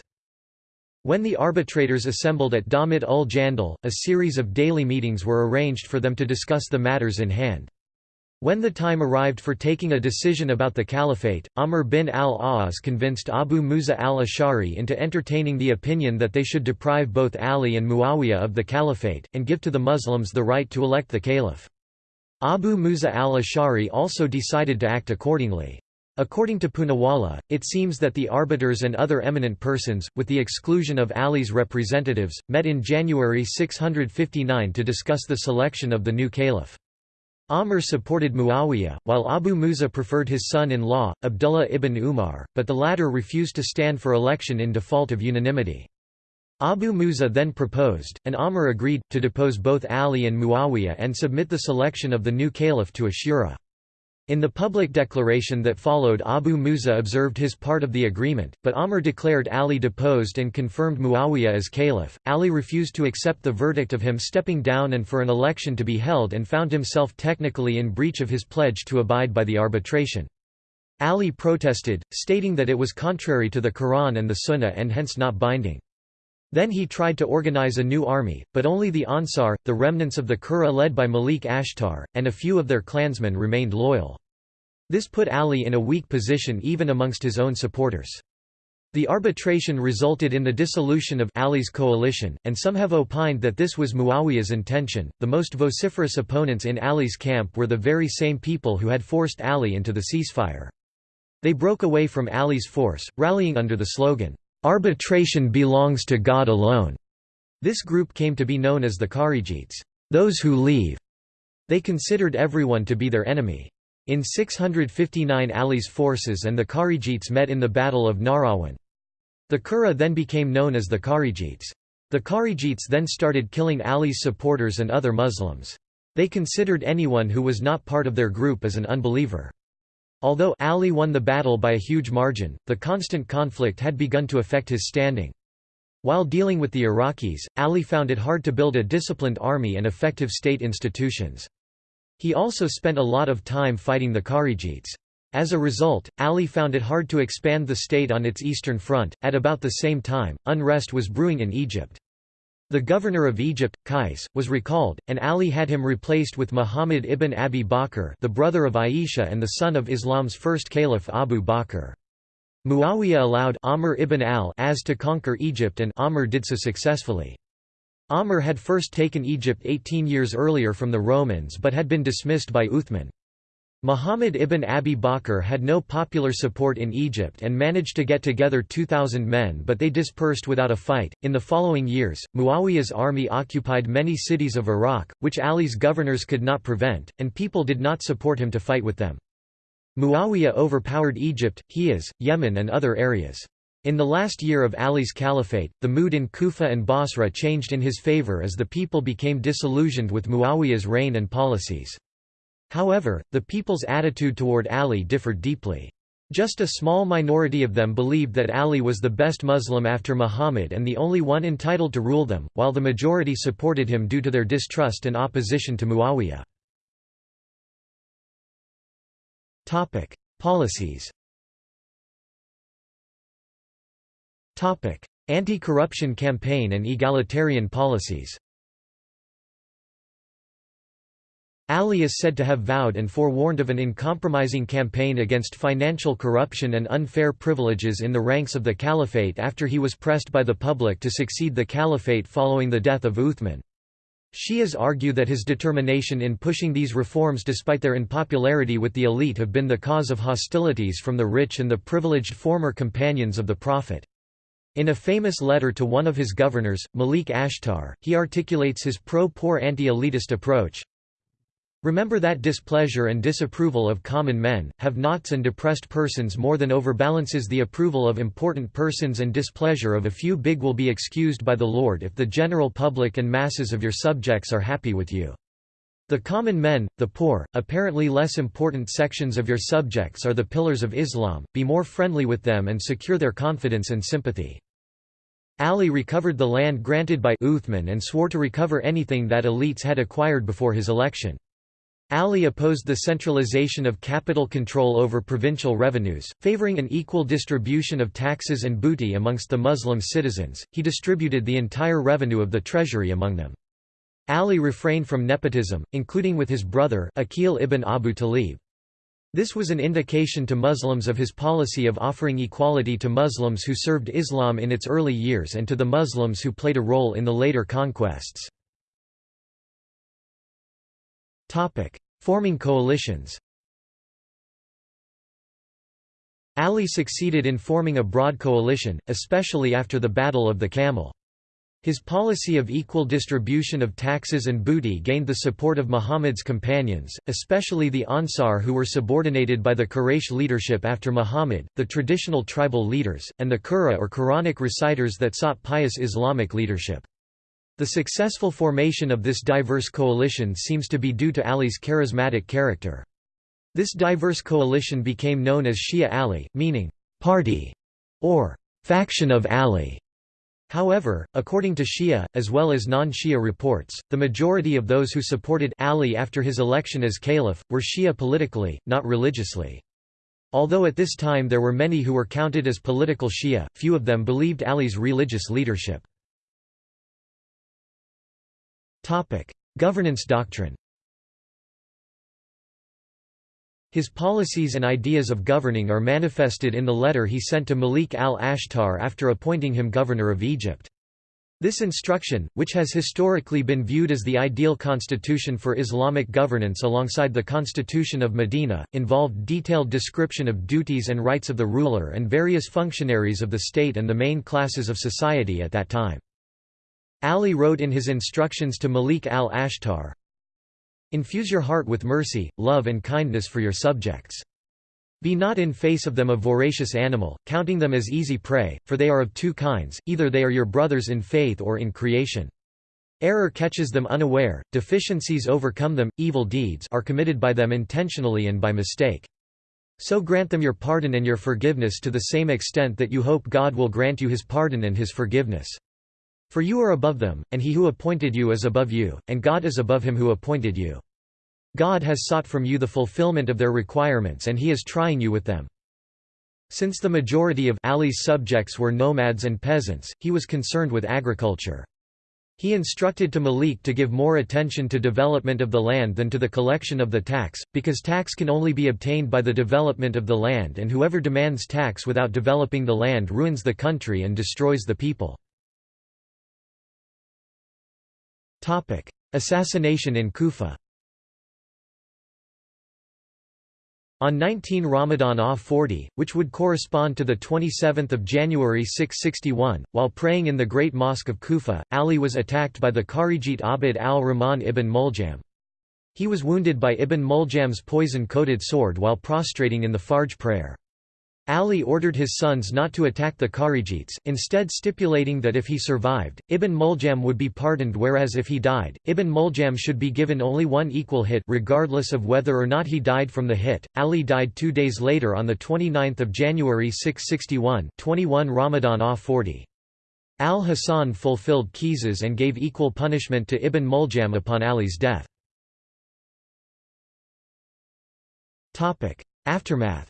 When the arbitrators assembled at Damit ul Jandal, a series of daily meetings were arranged for them to discuss the matters in hand. When the time arrived for taking a decision about the caliphate, Amr bin al-As convinced Abu Musa al-Ash'ari into entertaining the opinion that they should deprive both Ali and Muawiyah of the caliphate, and give to the Muslims the right to elect the caliph. Abu Musa al-Ash'ari also decided to act accordingly. According to Poonawalla, it seems that the arbiters and other eminent persons, with the exclusion of Ali's representatives, met in January 659 to discuss the selection of the new caliph. Amr supported Muawiyah, while Abu Musa preferred his son-in-law, Abdullah ibn Umar, but the latter refused to stand for election in default of unanimity. Abu Musa then proposed, and Amr agreed, to depose both Ali and Muawiyah and submit the selection of the new caliph to a shura. In the public declaration that followed Abu Musa observed his part of the agreement, but Amr declared Ali deposed and confirmed Muawiyah as caliph. Ali refused to accept the verdict of him stepping down and for an election to be held and found himself technically in breach of his pledge to abide by the arbitration. Ali protested, stating that it was contrary to the Quran and the Sunnah and hence not binding. Then he tried to organize a new army, but only the Ansar, the remnants of the Qurra led by Malik Ashtar, and a few of their clansmen remained loyal. This put Ali in a weak position even amongst his own supporters. The arbitration resulted in the dissolution of Ali's coalition, and some have opined that this was Muawiyah's intention. The most vociferous opponents in Ali's camp were the very same people who had forced Ali into the ceasefire. They broke away from Ali's force, rallying under the slogan, Arbitration belongs to God alone. This group came to be known as the Kharijites, those who leave. They considered everyone to be their enemy. In 659 Ali's forces and the Kharijites met in the Battle of Nahrawan. The Qurra then became known as the Kharijites. The Kharijites then started killing Ali's supporters and other Muslims. They considered anyone who was not part of their group as an unbeliever. Although Ali won the battle by a huge margin, the constant conflict had begun to affect his standing. While dealing with the Iraqis, Ali found it hard to build a disciplined army and effective state institutions. He also spent a lot of time fighting the Kharijites. As a result, Ali found it hard to expand the state on its eastern front. At about the same time, unrest was brewing in Egypt. The governor of Egypt, Qais, was recalled, and Ali had him replaced with Muhammad ibn Abi Bakr the brother of Aisha and the son of Islam's first caliph Abu Bakr. Muawiyah allowed Amr ibn al-As to conquer Egypt and Amr did so successfully. Amr had first taken Egypt 18 years earlier from the Romans but had been dismissed by Uthman. Muhammad ibn Abi Bakr had no popular support in Egypt and managed to get together 2,000 men but they dispersed without a fight. In the following years, Muawiyah's army occupied many cities of Iraq, which Ali's governors could not prevent, and people did not support him to fight with them. Muawiyah overpowered Egypt, Hijaz, Yemen and other areas. In the last year of Ali's caliphate, the mood in Kufa and Basra changed in his favor as the people became disillusioned with Muawiyah's reign and policies. However, the people's attitude toward Ali differed deeply. Just a small minority of them believed that Ali was the best Muslim after Muhammad and the only one entitled to rule them, while the majority supported him due to their distrust and opposition to Muawiyah. Topic: Policies Topic: Anti-corruption campaign and egalitarian policies Ali is said to have vowed and forewarned of an uncompromising campaign against financial corruption and unfair privileges in the ranks of the caliphate after he was pressed by the public to succeed the caliphate following the death of Uthman. Shias argue that his determination in pushing these reforms despite their unpopularity with the elite have been the cause of hostilities from the rich and the privileged former companions of the Prophet. In a famous letter to one of his governors, Malik Ashtar, he articulates his pro-poor anti-elitist approach, Remember that displeasure and disapproval of common men, have-nots and depressed persons more than overbalances the approval of important persons and displeasure of a few big will be excused by the Lord if the general public and masses of your subjects are happy with you. The common men, the poor, apparently less important sections of your subjects are the pillars of Islam, be more friendly with them and secure their confidence and sympathy. Ali recovered the land granted by Uthman and swore to recover anything that elites had acquired before his election. Ali opposed the centralization of capital control over provincial revenues, favoring an equal distribution of taxes and booty amongst the Muslim citizens. He distributed the entire revenue of the treasury among them. Ali refrained from nepotism, including with his brother Aqil ibn Abu Talib. This was an indication to Muslims of his policy of offering equality to Muslims who served Islam in its early years and to the Muslims who played a role in the later conquests. Topic: Forming coalitions. Ali succeeded in forming a broad coalition, especially after the Battle of the Camel. His policy of equal distribution of taxes and booty gained the support of Muhammad's companions, especially the Ansar who were subordinated by the Quraysh leadership after Muhammad, the traditional tribal leaders, and the Qurra or Quranic reciters that sought pious Islamic leadership. The successful formation of this diverse coalition seems to be due to Ali's charismatic character. This diverse coalition became known as Shia Ali, meaning, party, or faction of Ali. However, according to Shia, as well as non-Shia reports, the majority of those who supported Ali after his election as caliph, were Shia politically, not religiously. Although at this time there were many who were counted as political Shia, few of them believed Ali's religious leadership. Governance doctrine His policies and ideas of governing are manifested in the letter he sent to Malik al-Ashtar after appointing him governor of Egypt. This instruction, which has historically been viewed as the ideal constitution for Islamic governance alongside the Constitution of Medina, involved detailed description of duties and rights of the ruler and various functionaries of the state and the main classes of society at that time. Ali wrote in his instructions to Malik al-Ashtar, Infuse your heart with mercy, love and kindness for your subjects. Be not in face of them a voracious animal, counting them as easy prey, for they are of two kinds, either they are your brothers in faith or in creation. Error catches them unaware, deficiencies overcome them, evil deeds are committed by them intentionally and by mistake. So grant them your pardon and your forgiveness to the same extent that you hope God will grant you his pardon and his forgiveness. For you are above them, and he who appointed you is above you, and God is above him who appointed you. God has sought from you the fulfillment of their requirements and he is trying you with them. Since the majority of Ali's subjects were nomads and peasants, he was concerned with agriculture. He instructed to Malik to give more attention to development of the land than to the collection of the tax, because tax can only be obtained by the development of the land and whoever demands tax without developing the land ruins the country and destroys the people. Assassination in Kufa On 19 Ramadan ah 40, which would correspond to 27 January 661, while praying in the Great Mosque of Kufa, Ali was attacked by the Kharijite Abd al-Rahman ibn Muljam. He was wounded by Ibn Muljam's poison-coated sword while prostrating in the Fajr prayer. Ali ordered his sons not to attack the Kharijites, instead stipulating that if he survived, Ibn Muljam would be pardoned whereas if he died, Ibn Muljam should be given only one equal hit regardless of whether or not he died from the hit. Ali died two days later on 29 January 661 21 Ramadan ah 40. Al-Hasan fulfilled qisas and gave equal punishment to Ibn Muljam upon Ali's death. Aftermath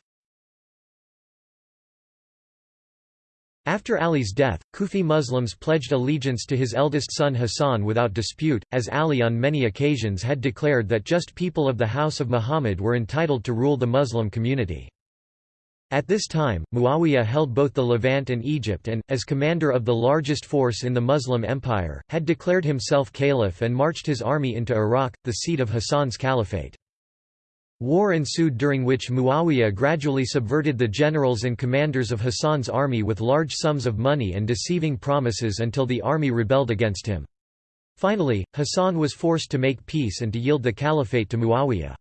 After Ali's death, Kufi Muslims pledged allegiance to his eldest son Hassan without dispute, as Ali on many occasions had declared that just people of the house of Muhammad were entitled to rule the Muslim community. At this time, Muawiyah held both the Levant and Egypt and, as commander of the largest force in the Muslim Empire, had declared himself caliph and marched his army into Iraq, the seat of Hassan's caliphate. War ensued during which Muawiyah gradually subverted the generals and commanders of Hassan's army with large sums of money and deceiving promises until the army rebelled against him. Finally, Hassan was forced to make peace and to yield the caliphate to Muawiyah.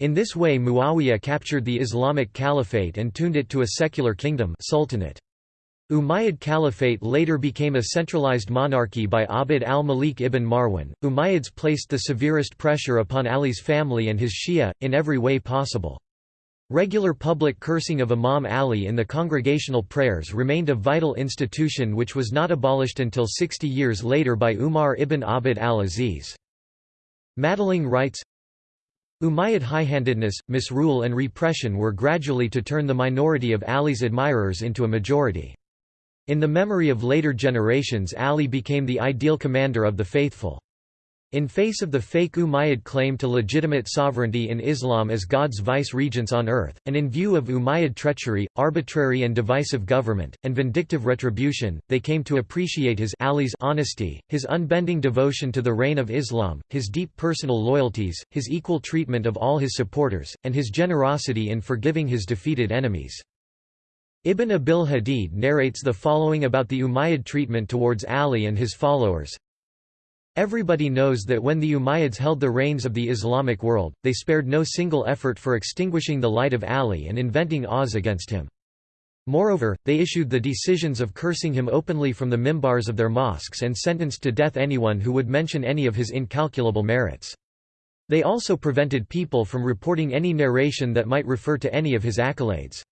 In this way Muawiyah captured the Islamic Caliphate and tuned it to a secular kingdom sultanate. Umayyad Caliphate later became a centralized monarchy by Abd al-Malik ibn Marwan. Umayyads placed the severest pressure upon Ali's family and his Shia, in every way possible. Regular public cursing of Imam Ali in the congregational prayers remained a vital institution which was not abolished until 60 years later by Umar ibn Abd al-Aziz. Madelung writes, Umayyad high-handedness, misrule and repression were gradually to turn the minority of Ali's admirers into a majority. In the memory of later generations Ali became the ideal commander of the faithful. In face of the fake Umayyad claim to legitimate sovereignty in Islam as God's vice-regents on earth, and in view of Umayyad treachery, arbitrary and divisive government, and vindictive retribution, they came to appreciate his Ali's honesty, his unbending devotion to the reign of Islam, his deep personal loyalties, his equal treatment of all his supporters, and his generosity in forgiving his defeated enemies. Ibn Abil Hadid narrates the following about the Umayyad treatment towards Ali and his followers. Everybody knows that when the Umayyads held the reins of the Islamic world, they spared no single effort for extinguishing the light of Ali and inventing awes against him. Moreover, they issued the decisions of cursing him openly from the mimbars of their mosques and sentenced to death anyone who would mention any of his incalculable merits. They also prevented people from reporting any narration that might refer to any of his accolades.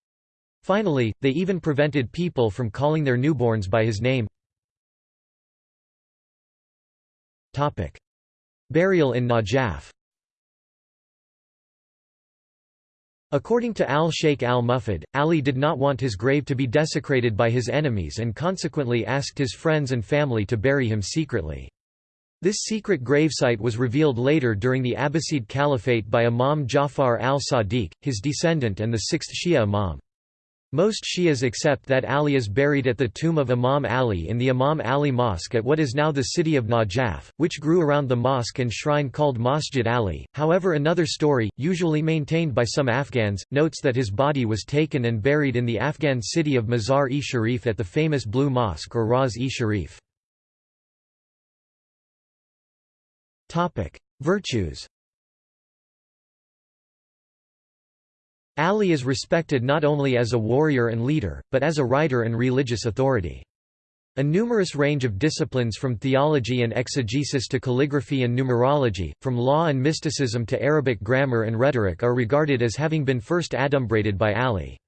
Finally, they even prevented people from calling their newborns by his name. Burial in Najaf According to al-Sheikh al-Mufid, Ali did not want his grave to be desecrated by his enemies and consequently asked his friends and family to bury him secretly. This secret gravesite was revealed later during the Abbasid Caliphate by Imam Jafar al-Sadiq, his descendant and the sixth Shia Imam. Most Shias accept that Ali is buried at the tomb of Imam Ali in the Imam Ali Mosque at what is now the city of Najaf, which grew around the mosque and shrine called Masjid Ali. However, another story, usually maintained by some Afghans, notes that his body was taken and buried in the Afghan city of Mazar-e-Sharif at the famous Blue Mosque or Raz-e-Sharif. Virtues Ali is respected not only as a warrior and leader, but as a writer and religious authority. A numerous range of disciplines from theology and exegesis to calligraphy and numerology, from law and mysticism to Arabic grammar and rhetoric are regarded as having been first adumbrated by Ali.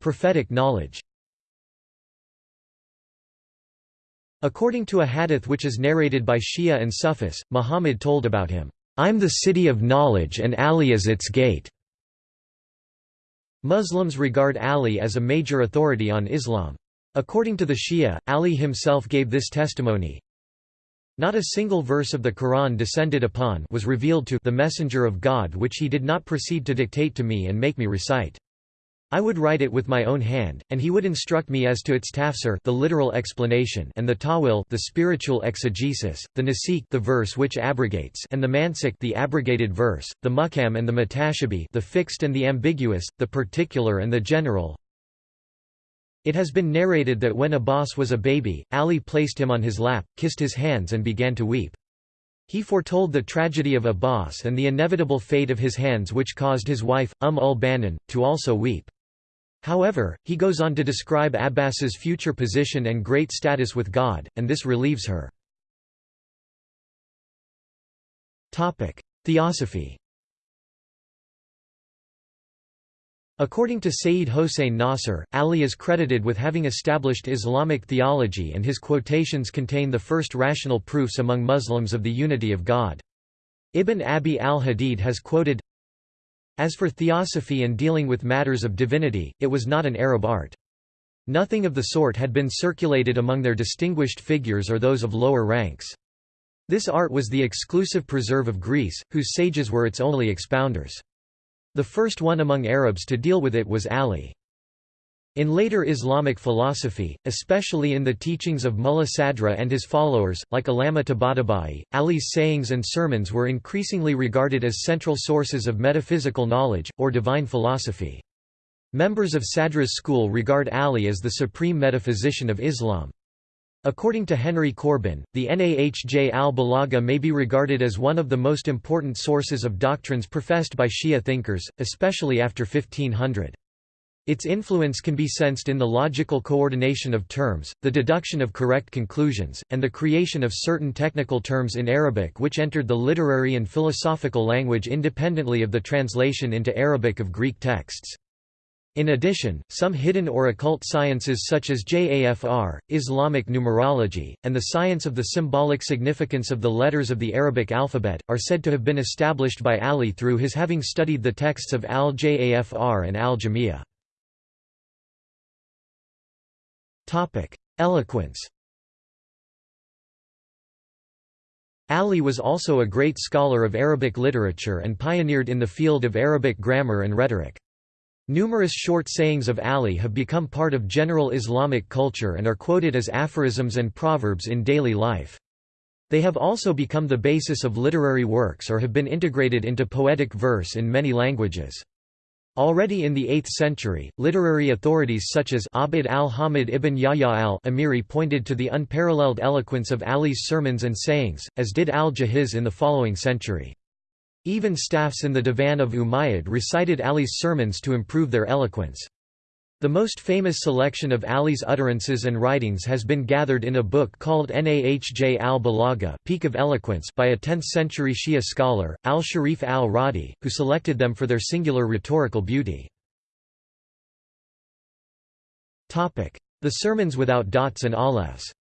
Prophetic knowledge According to a hadith which is narrated by Shia and Sufis, Muhammad told about him, "'I'm the city of knowledge and Ali is its gate'". Muslims regard Ali as a major authority on Islam. According to the Shia, Ali himself gave this testimony, Not a single verse of the Quran descended upon was revealed to the Messenger of God which he did not proceed to dictate to me and make me recite. I would write it with my own hand, and he would instruct me as to its tafsir the literal explanation and the tawil the spiritual exegesis, the nasikh the verse which abrogates and the mansukh the abrogated verse, the muhkam and the mutashabih the fixed and the ambiguous, the particular and the general. It has been narrated that when Abbas was a baby, Ali placed him on his lap, kissed his hands and began to weep. He foretold the tragedy of Abbas and the inevitable fate of his hands which caused his wife, Umm ul-Banin, to also weep. However, he goes on to describe Abbas's future position and great status with God, and this relieves her. Theosophy According to Sayyid Hossein Nasr, Ali is credited with having established Islamic theology and his quotations contain the first rational proofs among Muslims of the unity of God. Ibn Abi al-Hadid has quoted, as for theosophy and dealing with matters of divinity, it was not an Arab art. Nothing of the sort had been circulated among their distinguished figures or those of lower ranks. This art was the exclusive preserve of Greece, whose sages were its only expounders. The first one among Arabs to deal with it was Ali. In later Islamic philosophy, especially in the teachings of Mulla Sadra and his followers, like Allama Tabatabai, Ali's sayings and sermons were increasingly regarded as central sources of metaphysical knowledge, or divine philosophy. Members of Sadra's school regard Ali as the supreme metaphysician of Islam. According to Henry Corbin, the Nahj al-Balagha may be regarded as one of the most important sources of doctrines professed by Shia thinkers, especially after 1500. Its influence can be sensed in the logical coordination of terms, the deduction of correct conclusions, and the creation of certain technical terms in Arabic which entered the literary and philosophical language independently of the translation into Arabic of Greek texts. In addition, some hidden or occult sciences such as JAFR, Islamic numerology, and the science of the symbolic significance of the letters of the Arabic alphabet, are said to have been established by Ali through his having studied the texts of Al-Jafr and Al-Jamiyah. Eloquence Ali was also a great scholar of Arabic literature and pioneered in the field of Arabic grammar and rhetoric. Numerous short sayings of Ali have become part of general Islamic culture and are quoted as aphorisms and proverbs in daily life. They have also become the basis of literary works or have been integrated into poetic verse in many languages. Already in the 8th century, literary authorities such as Abd al-Hamid ibn Yahya al-Amiri pointed to the unparalleled eloquence of Ali's sermons and sayings, as did al-Jahiz in the following century. Even staffs in the Divan of Umayyad recited Ali's sermons to improve their eloquence. The most famous selection of Ali's utterances and writings has been gathered in a book called Nahj al-Balagha Peak of Eloquence by a 10th-century Shia scholar, al-Sharif al-Radi, who selected them for their singular rhetorical beauty. The sermons without dots and alephs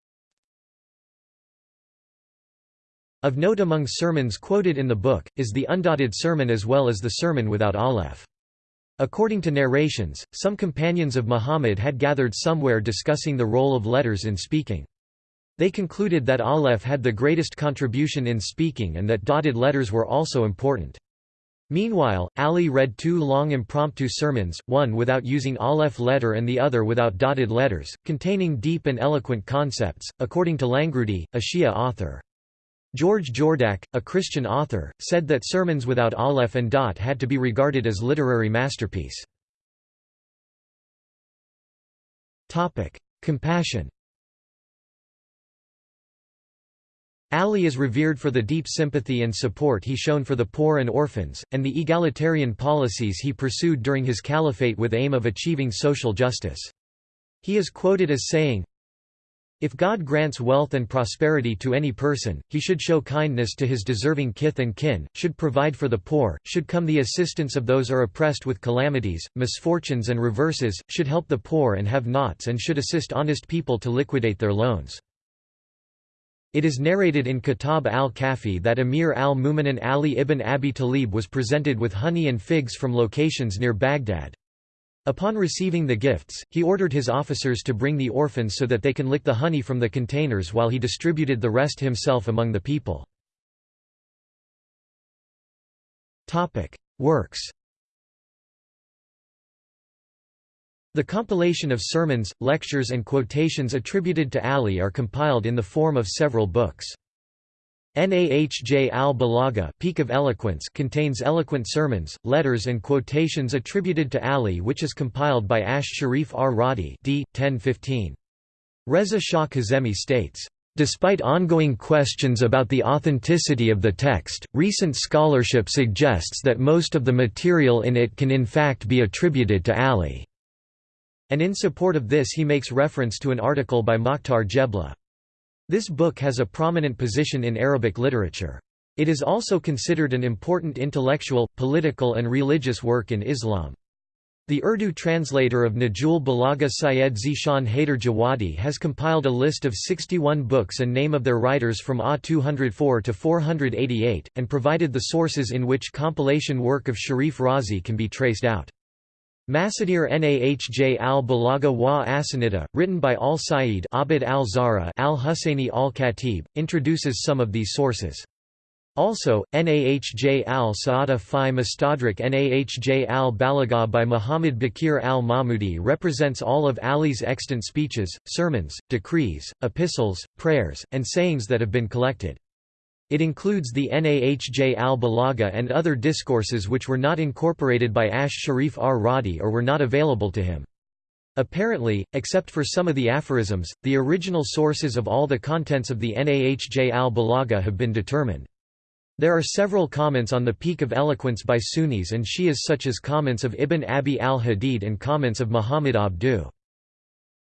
Of note among sermons quoted in the book, is the undotted sermon as well as the sermon without aleph. According to narrations, some companions of Muhammad had gathered somewhere discussing the role of letters in speaking. They concluded that aleph had the greatest contribution in speaking and that dotted letters were also important. Meanwhile, Ali read two long impromptu sermons, one without using aleph letter and the other without dotted letters, containing deep and eloquent concepts, according to Langrudi, a Shia author. George Jordac, a Christian author, said that sermons without aleph and dot had to be regarded as literary masterpiece. Compassion Ali is revered for the deep sympathy and support he shown for the poor and orphans, and the egalitarian policies he pursued during his caliphate with aim of achieving social justice. He is quoted as saying, if God grants wealth and prosperity to any person, he should show kindness to his deserving kith and kin, should provide for the poor, should come the assistance of those are oppressed with calamities, misfortunes and reverses, should help the poor and have nots and should assist honest people to liquidate their loans. It is narrated in Kitab al-Kafi that Emir al-Mu'minin Ali ibn Abi Talib was presented with honey and figs from locations near Baghdad. Upon receiving the gifts, he ordered his officers to bring the orphans so that they can lick the honey from the containers while he distributed the rest himself among the people. Works The compilation of sermons, lectures and quotations attributed to Ali are compiled in the form of several books. Nahj al-Balagha Peak of Eloquence contains eloquent sermons, letters and quotations attributed to Ali which is compiled by Ash Sharif ar-Radi d. 1015. Reza Shah Kazemi states, Despite ongoing questions about the authenticity of the text, recent scholarship suggests that most of the material in it can in fact be attributed to Ali." And in support of this he makes reference to an article by Mokhtar Jebla. This book has a prominent position in Arabic literature. It is also considered an important intellectual, political and religious work in Islam. The Urdu translator of Nahj al-Balagha Syed Zishan Haider Jawadi has compiled a list of 61 books and name of their writers from A 204 to 488, and provided the sources in which compilation work of Sharif Razi can be traced out. Masadir Nahj al-Balagha wa Asanida, written by al-Sa'id Abid al-Zahra al-Husayni al-Khatib, introduces some of these sources. Also, Nahj al-Sa'ada fi Mustadrak Nahj al-Balagha by Muhammad Bakir al-Mahmudi represents all of Ali's extant speeches, sermons, decrees, epistles, prayers, and sayings that have been collected. It includes the Nahj al-Balagha and other discourses which were not incorporated by Ash Sharif ar-Radi or were not available to him. Apparently, except for some of the aphorisms, the original sources of all the contents of the Nahj al-Balagha have been determined. There are several comments on the peak of eloquence by Sunnis and Shias such as comments of Ibn Abi al-Hadid and comments of Muhammad Abduh.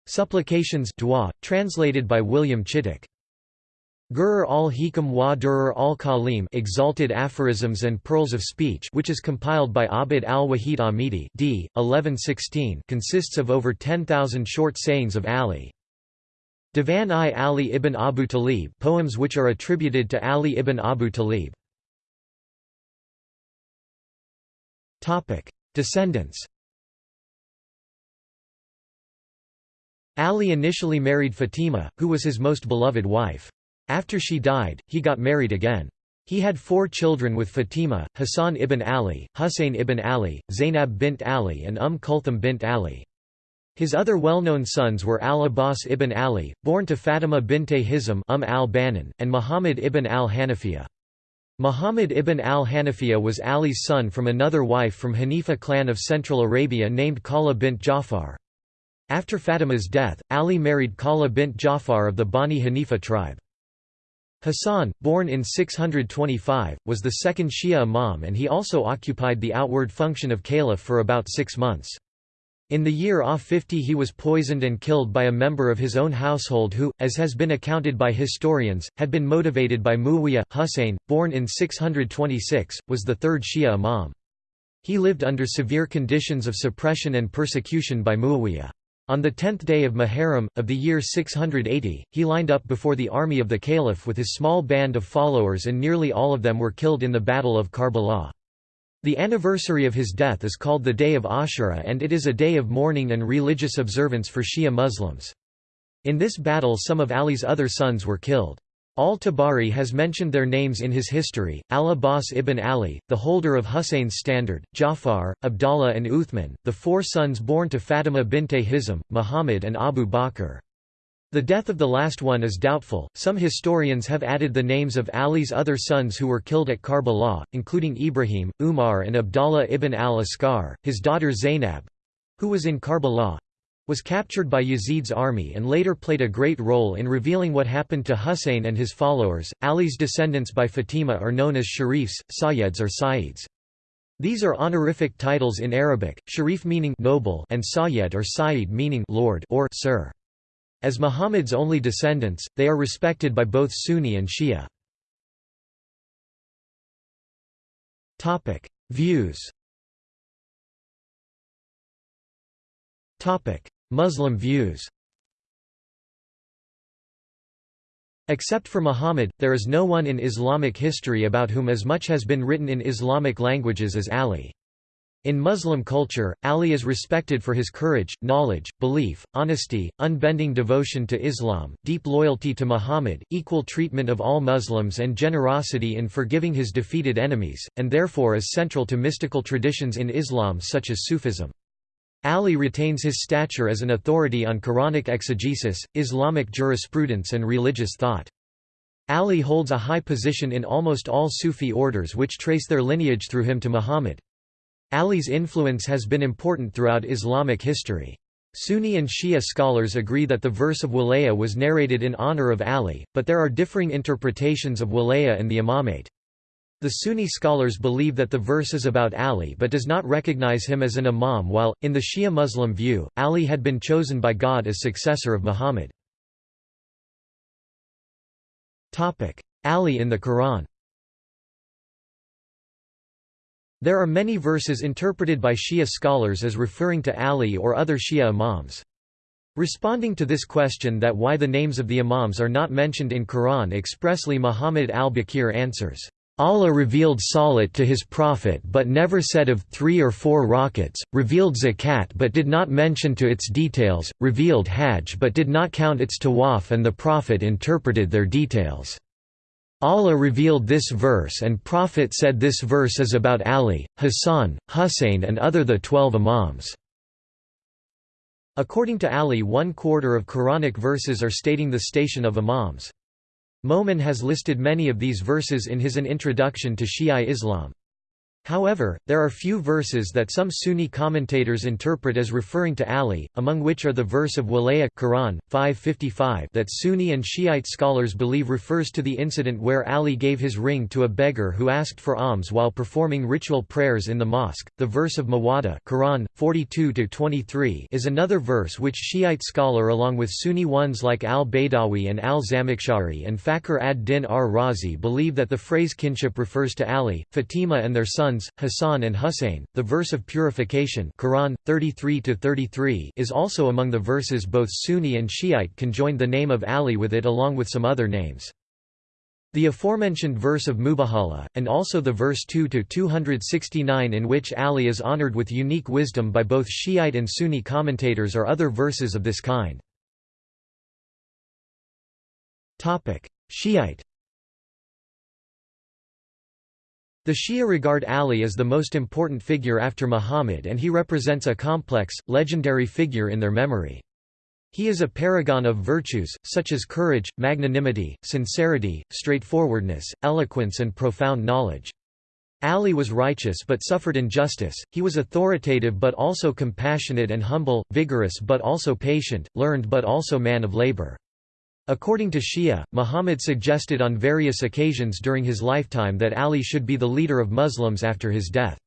Supplications dua, translated by William Chittick. Gurur al-Hikam wa Durur al-Kalim exalted aphorisms and pearls of speech which is compiled by Abd al-Wahid Amidi d. 1116 consists of over 10,000 short sayings of Ali. Divan-i Ali ibn Abu Talib poems which are attributed to Ali ibn Abu Talib. Descendants Ali initially married Fatima, who was his most beloved wife. After she died, he got married again. He had four children with Fatima, Hassan ibn Ali, Hussein ibn Ali, Zainab bint Ali and Umm Kulthum bint Ali. His other well-known sons were al-Abbas ibn Ali, born to Fatima binte Hizam umm al-Banan, and Muhammad ibn al-Hanafiya. Muhammad ibn al-Hanafiya was Ali's son from another wife from Hanifa clan of Central Arabia named Khawla bint Jafar. After Fatima's death, Ali married Khawla bint Jafar of the Bani Hanifa tribe. Hassan, born in 625, was the second Shia imam and he also occupied the outward function of caliph for about six months. In the year AH 50 he was poisoned and killed by a member of his own household who, as has been accounted by historians, had been motivated by Muawiyah. Husayn, born in 626, was the third Shia imam. He lived under severe conditions of suppression and persecution by Muawiyah. On the tenth day of Muharram, of the year 680, he lined up before the army of the Caliph with his small band of followers and nearly all of them were killed in the Battle of Karbala. The anniversary of his death is called the Day of Ashura and it is a day of mourning and religious observance for Shia Muslims. In this battle some of Ali's other sons were killed. Al-Tabari has mentioned their names in his history, al-Abbas ibn Ali, the holder of Hussein's standard, Jafar, Abdallah and Uthman, the four sons born to Fatima binte Hizam, Muhammad and Abu Bakr. The death of the last one is doubtful. Some historians have added the names of Ali's other sons who were killed at Karbala, including Ibrahim, Umar, and Abdallah ibn al Asghar, his daughter Zainab who was in Karbala, was captured by Yazid's army and later played a great role in revealing what happened to Husayn and his followers. Ali's descendants by Fatima are known as Sharifs, Sayyeds or Sayyids. These are honorific titles in Arabic, Sharif meaning noble and Sayyid or Sayyid meaning lord or sir. As Muhammad's only descendants, they are respected by both Sunni and Shia. Topic: Views. Topic: Muslim views Except for Muhammad, there is no one in Islamic history about whom as much has been written in Islamic languages as Ali. In Muslim culture, Ali is respected for his courage, knowledge, belief, honesty, unbending devotion to Islam, deep loyalty to Muhammad, equal treatment of all Muslims and generosity in forgiving his defeated enemies, and therefore is central to mystical traditions in Islam such as Sufism. Ali retains his stature as an authority on Quranic exegesis, Islamic jurisprudence and religious thought. Ali holds a high position in almost all Sufi orders which trace their lineage through him to Muhammad. Ali's influence has been important throughout Islamic history. Sunni and Shia scholars agree that the verse of Wilaya was narrated in honor of Ali, but there are differing interpretations of Wilaya and the imamate. The Sunni scholars believe that the verse is about Ali but does not recognize him as an imam while, in the Shia Muslim view, Ali had been chosen by God as successor of Muhammad. Ali in the Quran There are many verses interpreted by Shia scholars as referring to Ali or other Shia imams. Responding to this question that why the names of the imams are not mentioned in Quran expressly Muhammad al-Baqir answers, Allah revealed Salat to his Prophet but never said of three or four rak'ats, revealed Zakat but did not mention to its details, revealed Hajj but did not count its tawaf and the Prophet interpreted their details. Allah revealed this verse and Prophet said this verse is about Ali, Hassan, Hussein and other the twelve imams. According to Ali one quarter of Quranic verses are stating the station of imams. Momen has listed many of these verses in his An Introduction to Shia Islam. However, there are few verses that some Sunni commentators interpret as referring to Ali, among which are the verse of Walaya Quran 555 that Sunni and Shiite scholars believe refers to the incident where Ali gave his ring to a beggar who asked for alms while performing ritual prayers in the mosque. The verse of Mawada Quran 42-23 is another verse which Shiite scholar along with Sunni ones like al-Baydawi and al-Zamakhshari and Fakhr ad-Din ar-Razi believe that the phrase kinship refers to Ali, Fatima and their sons sons, Hassan and Hussein. The verse of purification Quran 33 is also among the verses both Sunni and Shiite conjoined the name of Ali with it along with some other names. The aforementioned verse of Mubahala, and also the verse 2-269 in which Ali is honored with unique wisdom by both Shiite and Sunni commentators are other verses of this kind. Shiite The Shia regard Ali as the most important figure after Muhammad and he represents a complex, legendary figure in their memory. He is a paragon of virtues, such as courage, magnanimity, sincerity, straightforwardness, eloquence and profound knowledge. Ali was righteous but suffered injustice, he was authoritative but also compassionate and humble, vigorous but also patient, learned but also man of labor. According to Shia, Muhammad suggested on various occasions during his lifetime that Ali should be the leader of Muslims after his death.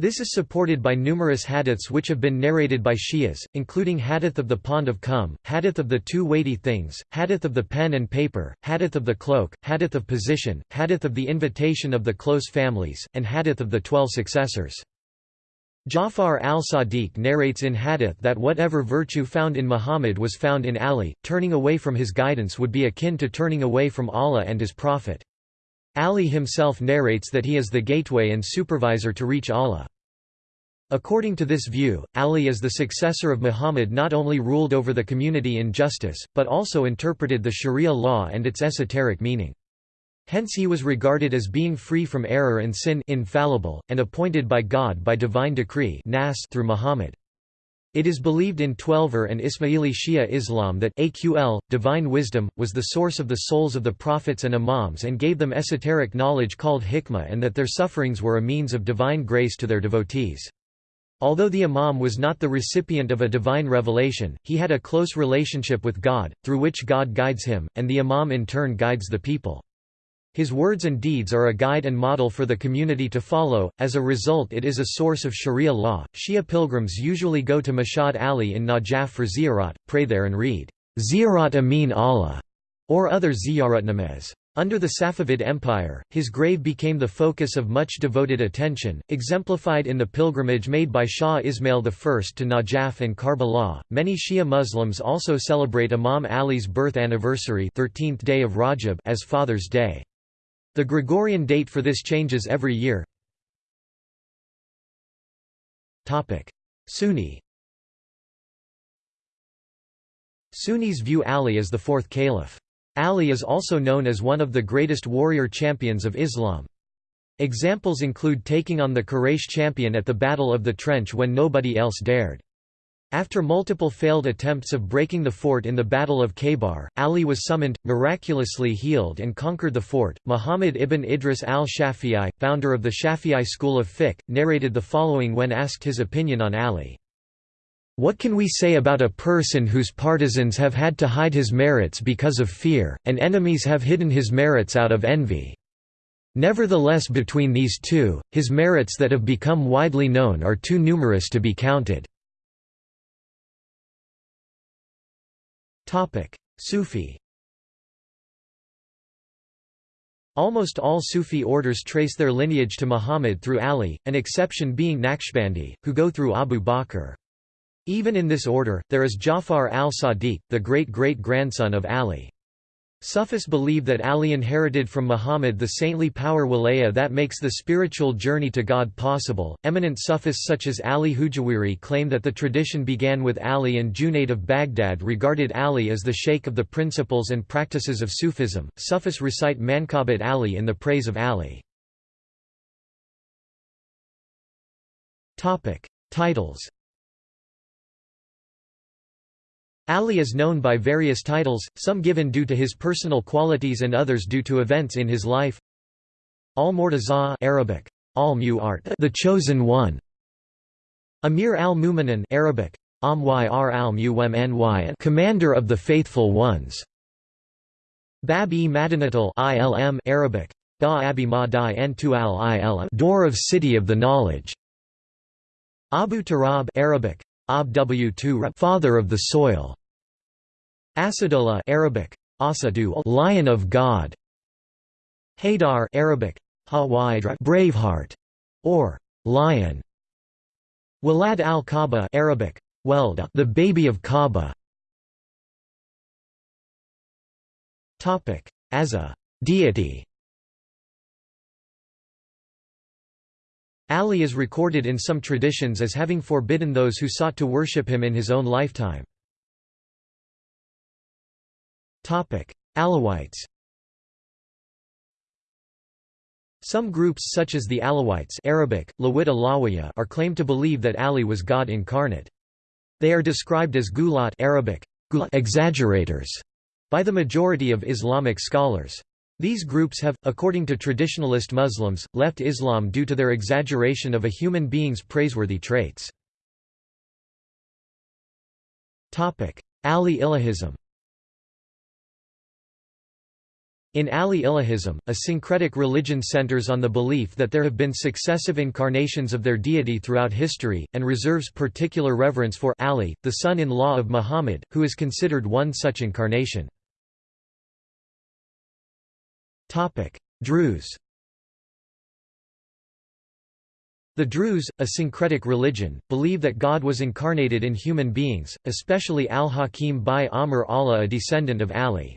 This is supported by numerous hadiths which have been narrated by Shias, including Hadith of the Pond of Khumm, Hadith of the Two Weighty Things, Hadith of the Pen and Paper, Hadith of the Cloak, Hadith of Position, Hadith of the Invitation of the Close Families, and Hadith of the Twelve Successors. Ja'far al-Sadiq narrates in hadith that whatever virtue found in Muhammad was found in Ali, turning away from his guidance would be akin to turning away from Allah and his Prophet. Ali himself narrates that he is the gateway and supervisor to reach Allah. According to this view, Ali as the successor of Muhammad not only ruled over the community in justice, but also interpreted the Sharia law and its esoteric meaning. Hence he was regarded as being free from error and sin infallible, and appointed by God by divine decree through Muhammad. It is believed in Twelver and Ismaili Shia Islam that aql, divine wisdom, was the source of the souls of the prophets and imams and gave them esoteric knowledge called hikmah and that their sufferings were a means of divine grace to their devotees. Although the imam was not the recipient of a divine revelation, he had a close relationship with God, through which God guides him, and the imam in turn guides the people. His words and deeds are a guide and model for the community to follow, as a result it is a source of sharia law. Shia pilgrims usually go to Mashhad Ali in Najaf for ziyarat, pray there and read, Ziyarat Amin Allah, or other ziyarat namaz. Under the Safavid Empire, his grave became the focus of much devoted attention, exemplified in the pilgrimage made by Shah Ismail I to Najaf and Karbala. Many Shia Muslims also celebrate Imam Ali's birth anniversary 13th day of Rajab as Father's Day. The Gregorian date for this changes every year. Sunni Sunnis view Ali as the fourth caliph. Ali is also known as one of the greatest warrior champions of Islam. Examples include taking on the Quraysh champion at the Battle of the Trench when nobody else dared. After multiple failed attempts of breaking the fort in the Battle of Khaybar, Ali was summoned, miraculously healed and conquered the fort. Muhammad ibn Idris al-Shafi'i, founder of the Shafi'i school of fiqh, narrated the following when asked his opinion on Ali. What can we say about a person whose partisans have had to hide his merits because of fear, and enemies have hidden his merits out of envy? Nevertheless between these two, his merits that have become widely known are too numerous to be counted. Sufi Almost all Sufi orders trace their lineage to Muhammad through Ali, an exception being Naqshbandi, who go through Abu Bakr. Even in this order, there is Jafar al-Sadiq, the great-great-grandson of Ali. Sufis believe that Ali inherited from Muhammad the saintly power wilaya that makes the spiritual journey to God possible. Eminent Sufis such as Ali Hujwiri claim that the tradition began with Ali and Junayd of Baghdad regarded Ali as the sheikh of the principles and practices of Sufism. Sufis recite Manqabat Ali in the praise of Ali. Topic: Titles Ali is known by various titles, some given due to his personal qualities and others due to events in his life. Al-Murtaza Arabic, al the chosen one. Amir al-Mu'minin Arabic, Amyr al commander of the faithful ones. Bab-e Madinatul ilm Arabic, Ba-abi ma al door of city of the knowledge. Abu Turab Arabic, Ab father of the soil. Asadullah Arabic, Asadu lion of God. Haydar Arabic, Hawaidra braveheart, or lion. Walad al-Kaaba Arabic, Welda the baby of Kaaba. Topic: As a deity. Ali is recorded in some traditions as having forbidden those who sought to worship him in his own lifetime. Alawites Some groups such as the Alawites Arabic, are claimed to believe that Ali was God incarnate. They are described as gulat Arabic, exaggerators by the majority of Islamic scholars. These groups have, according to traditionalist Muslims, left Islam due to their exaggeration of a human being's praiseworthy traits. Ali Ilahism In Ali Ilahism, a syncretic religion centers on the belief that there have been successive incarnations of their deity throughout history, and reserves particular reverence for Ali, the son-in-law of Muhammad, who is considered one such incarnation. Druze The Druze, a syncretic religion, believe that God was incarnated in human beings, especially al-Hakim bi Amr Allah a descendant of Ali.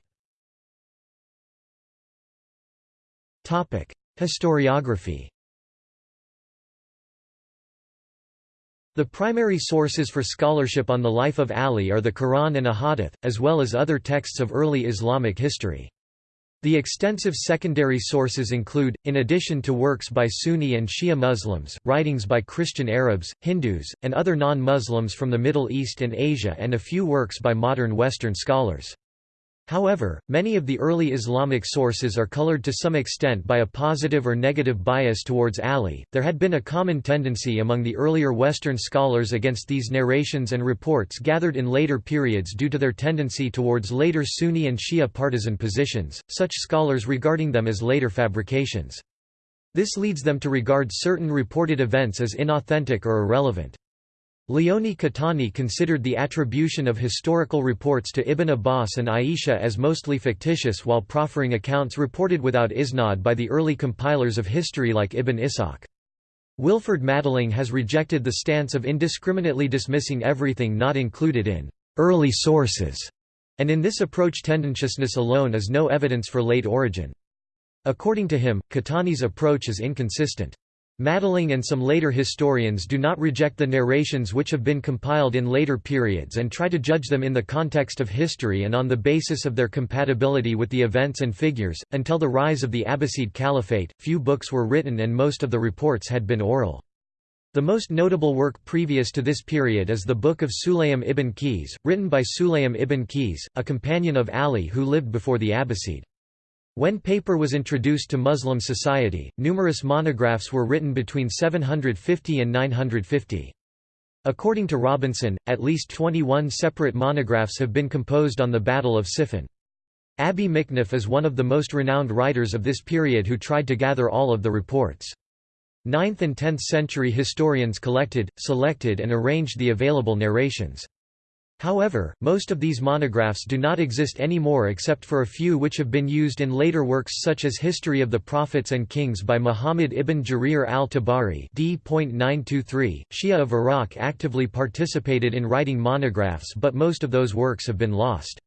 Historiography The primary sources for scholarship on the life of Ali are the Quran and Ahadith, as well as other texts of early Islamic history. The extensive secondary sources include, in addition to works by Sunni and Shia Muslims, writings by Christian Arabs, Hindus, and other non-Muslims from the Middle East and Asia and a few works by modern Western scholars. However, many of the early Islamic sources are colored to some extent by a positive or negative bias towards Ali. There had been a common tendency among the earlier Western scholars against these narrations and reports gathered in later periods due to their tendency towards later Sunni and Shia partisan positions, such scholars regarding them as later fabrications. This leads them to regard certain reported events as inauthentic or irrelevant. Leone Caetani considered the attribution of historical reports to Ibn Abbas and Aisha as mostly fictitious while proffering accounts reported without isnad by the early compilers of history like Ibn Ishaq. Wilferd Madelung has rejected the stance of indiscriminately dismissing everything not included in early sources, and in this approach tendentiousness alone is no evidence for late origin. According to him, Caetani's approach is inconsistent. Madelung and some later historians do not reject the narrations which have been compiled in later periods and try to judge them in the context of history and on the basis of their compatibility with the events and figures. Until the rise of the Abbasid Caliphate, few books were written and most of the reports had been oral. The most notable work previous to this period is the Book of Sulaym ibn Qays, written by Sulaym ibn Qays, a companion of Ali who lived before the Abbasid. When paper was introduced to Muslim society, numerous monographs were written between 750 and 950. According to Robinson, at least 21 separate monographs have been composed on the Battle of Siffin. Abi Mikhnaf is one of the most renowned writers of this period who tried to gather all of the reports. 9th and 10th century historians collected, selected and arranged the available narrations. However, most of these monographs do not exist anymore except for a few which have been used in later works such as History of the Prophets and Kings by Muhammad ibn Jarir al-Tabari d.923. Shia of Iraq actively participated in writing monographs but most of those works have been lost.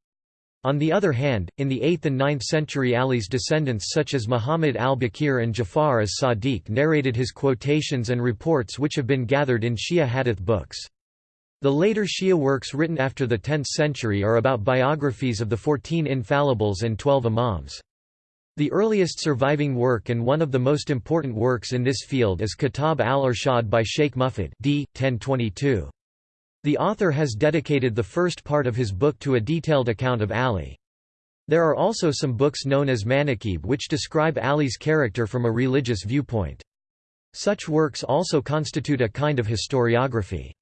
On the other hand, in the 8th and 9th century Ali's descendants such as Muhammad al-Baqir and Jafar as-Sadiq narrated his quotations and reports which have been gathered in Shia hadith books. The later Shia works written after the 10th century are about biographies of the Fourteen Infallibles and Twelve Imams. The earliest surviving work and one of the most important works in this field is Kitab al-Irshad by Sheikh Mufid d. 1022. The author has dedicated the first part of his book to a detailed account of Ali. There are also some books known as Manaqib which describe Ali's character from a religious viewpoint. Such works also constitute a kind of historiography.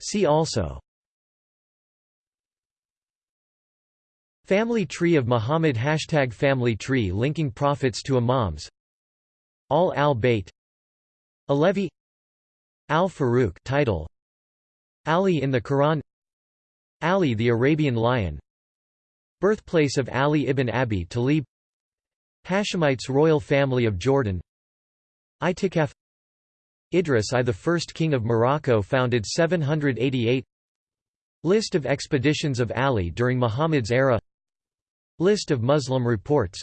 See also. Family tree of Muhammad Hashtag Family tree linking prophets to imams. Ahl al-Bayt. Alevi. Al-Faruq title. Ali in the Quran. Ali the Arabian lion. Birthplace of Ali ibn Abi Talib. Hashemites royal family of Jordan. Itikaf Idris I the first king of Morocco founded 788 List of expeditions of Ali during Muhammad's era. List of Muslim reports.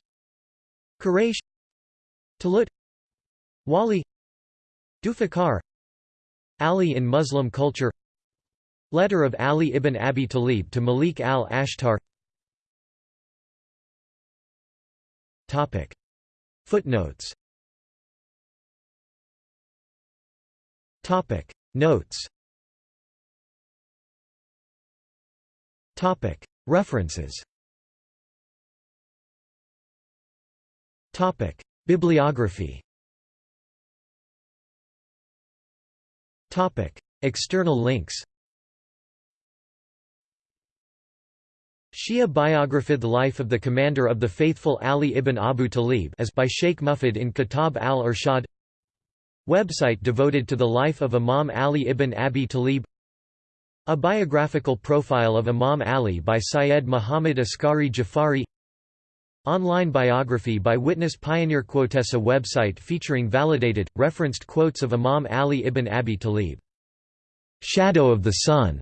Quraysh. Talut. Wali. Dufakar. Ali in Muslim culture. Letter of Ali ibn Abi Talib to Malik al-Ashtar. Footnotes Topic. Notes. Topic. References. Topic. Bibliography. Topic. External links. Shia biography The life of the commander of the faithful Ali ibn Abu Talib as by Sheikh Mufid in Kitab al-Irshad Website devoted to the life of Imam Ali ibn Abi Talib A biographical profile of Imam Ali by Syed Muhammad Askari Jafari Online biography by Witness Pioneer Quotessa website featuring validated, referenced quotes of Imam Ali ibn Abi Talib. Shadow of the Sun,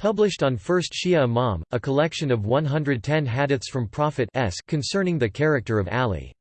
published on First Shia Imam, a collection of 110 hadiths from Prophet s concerning the character of Ali.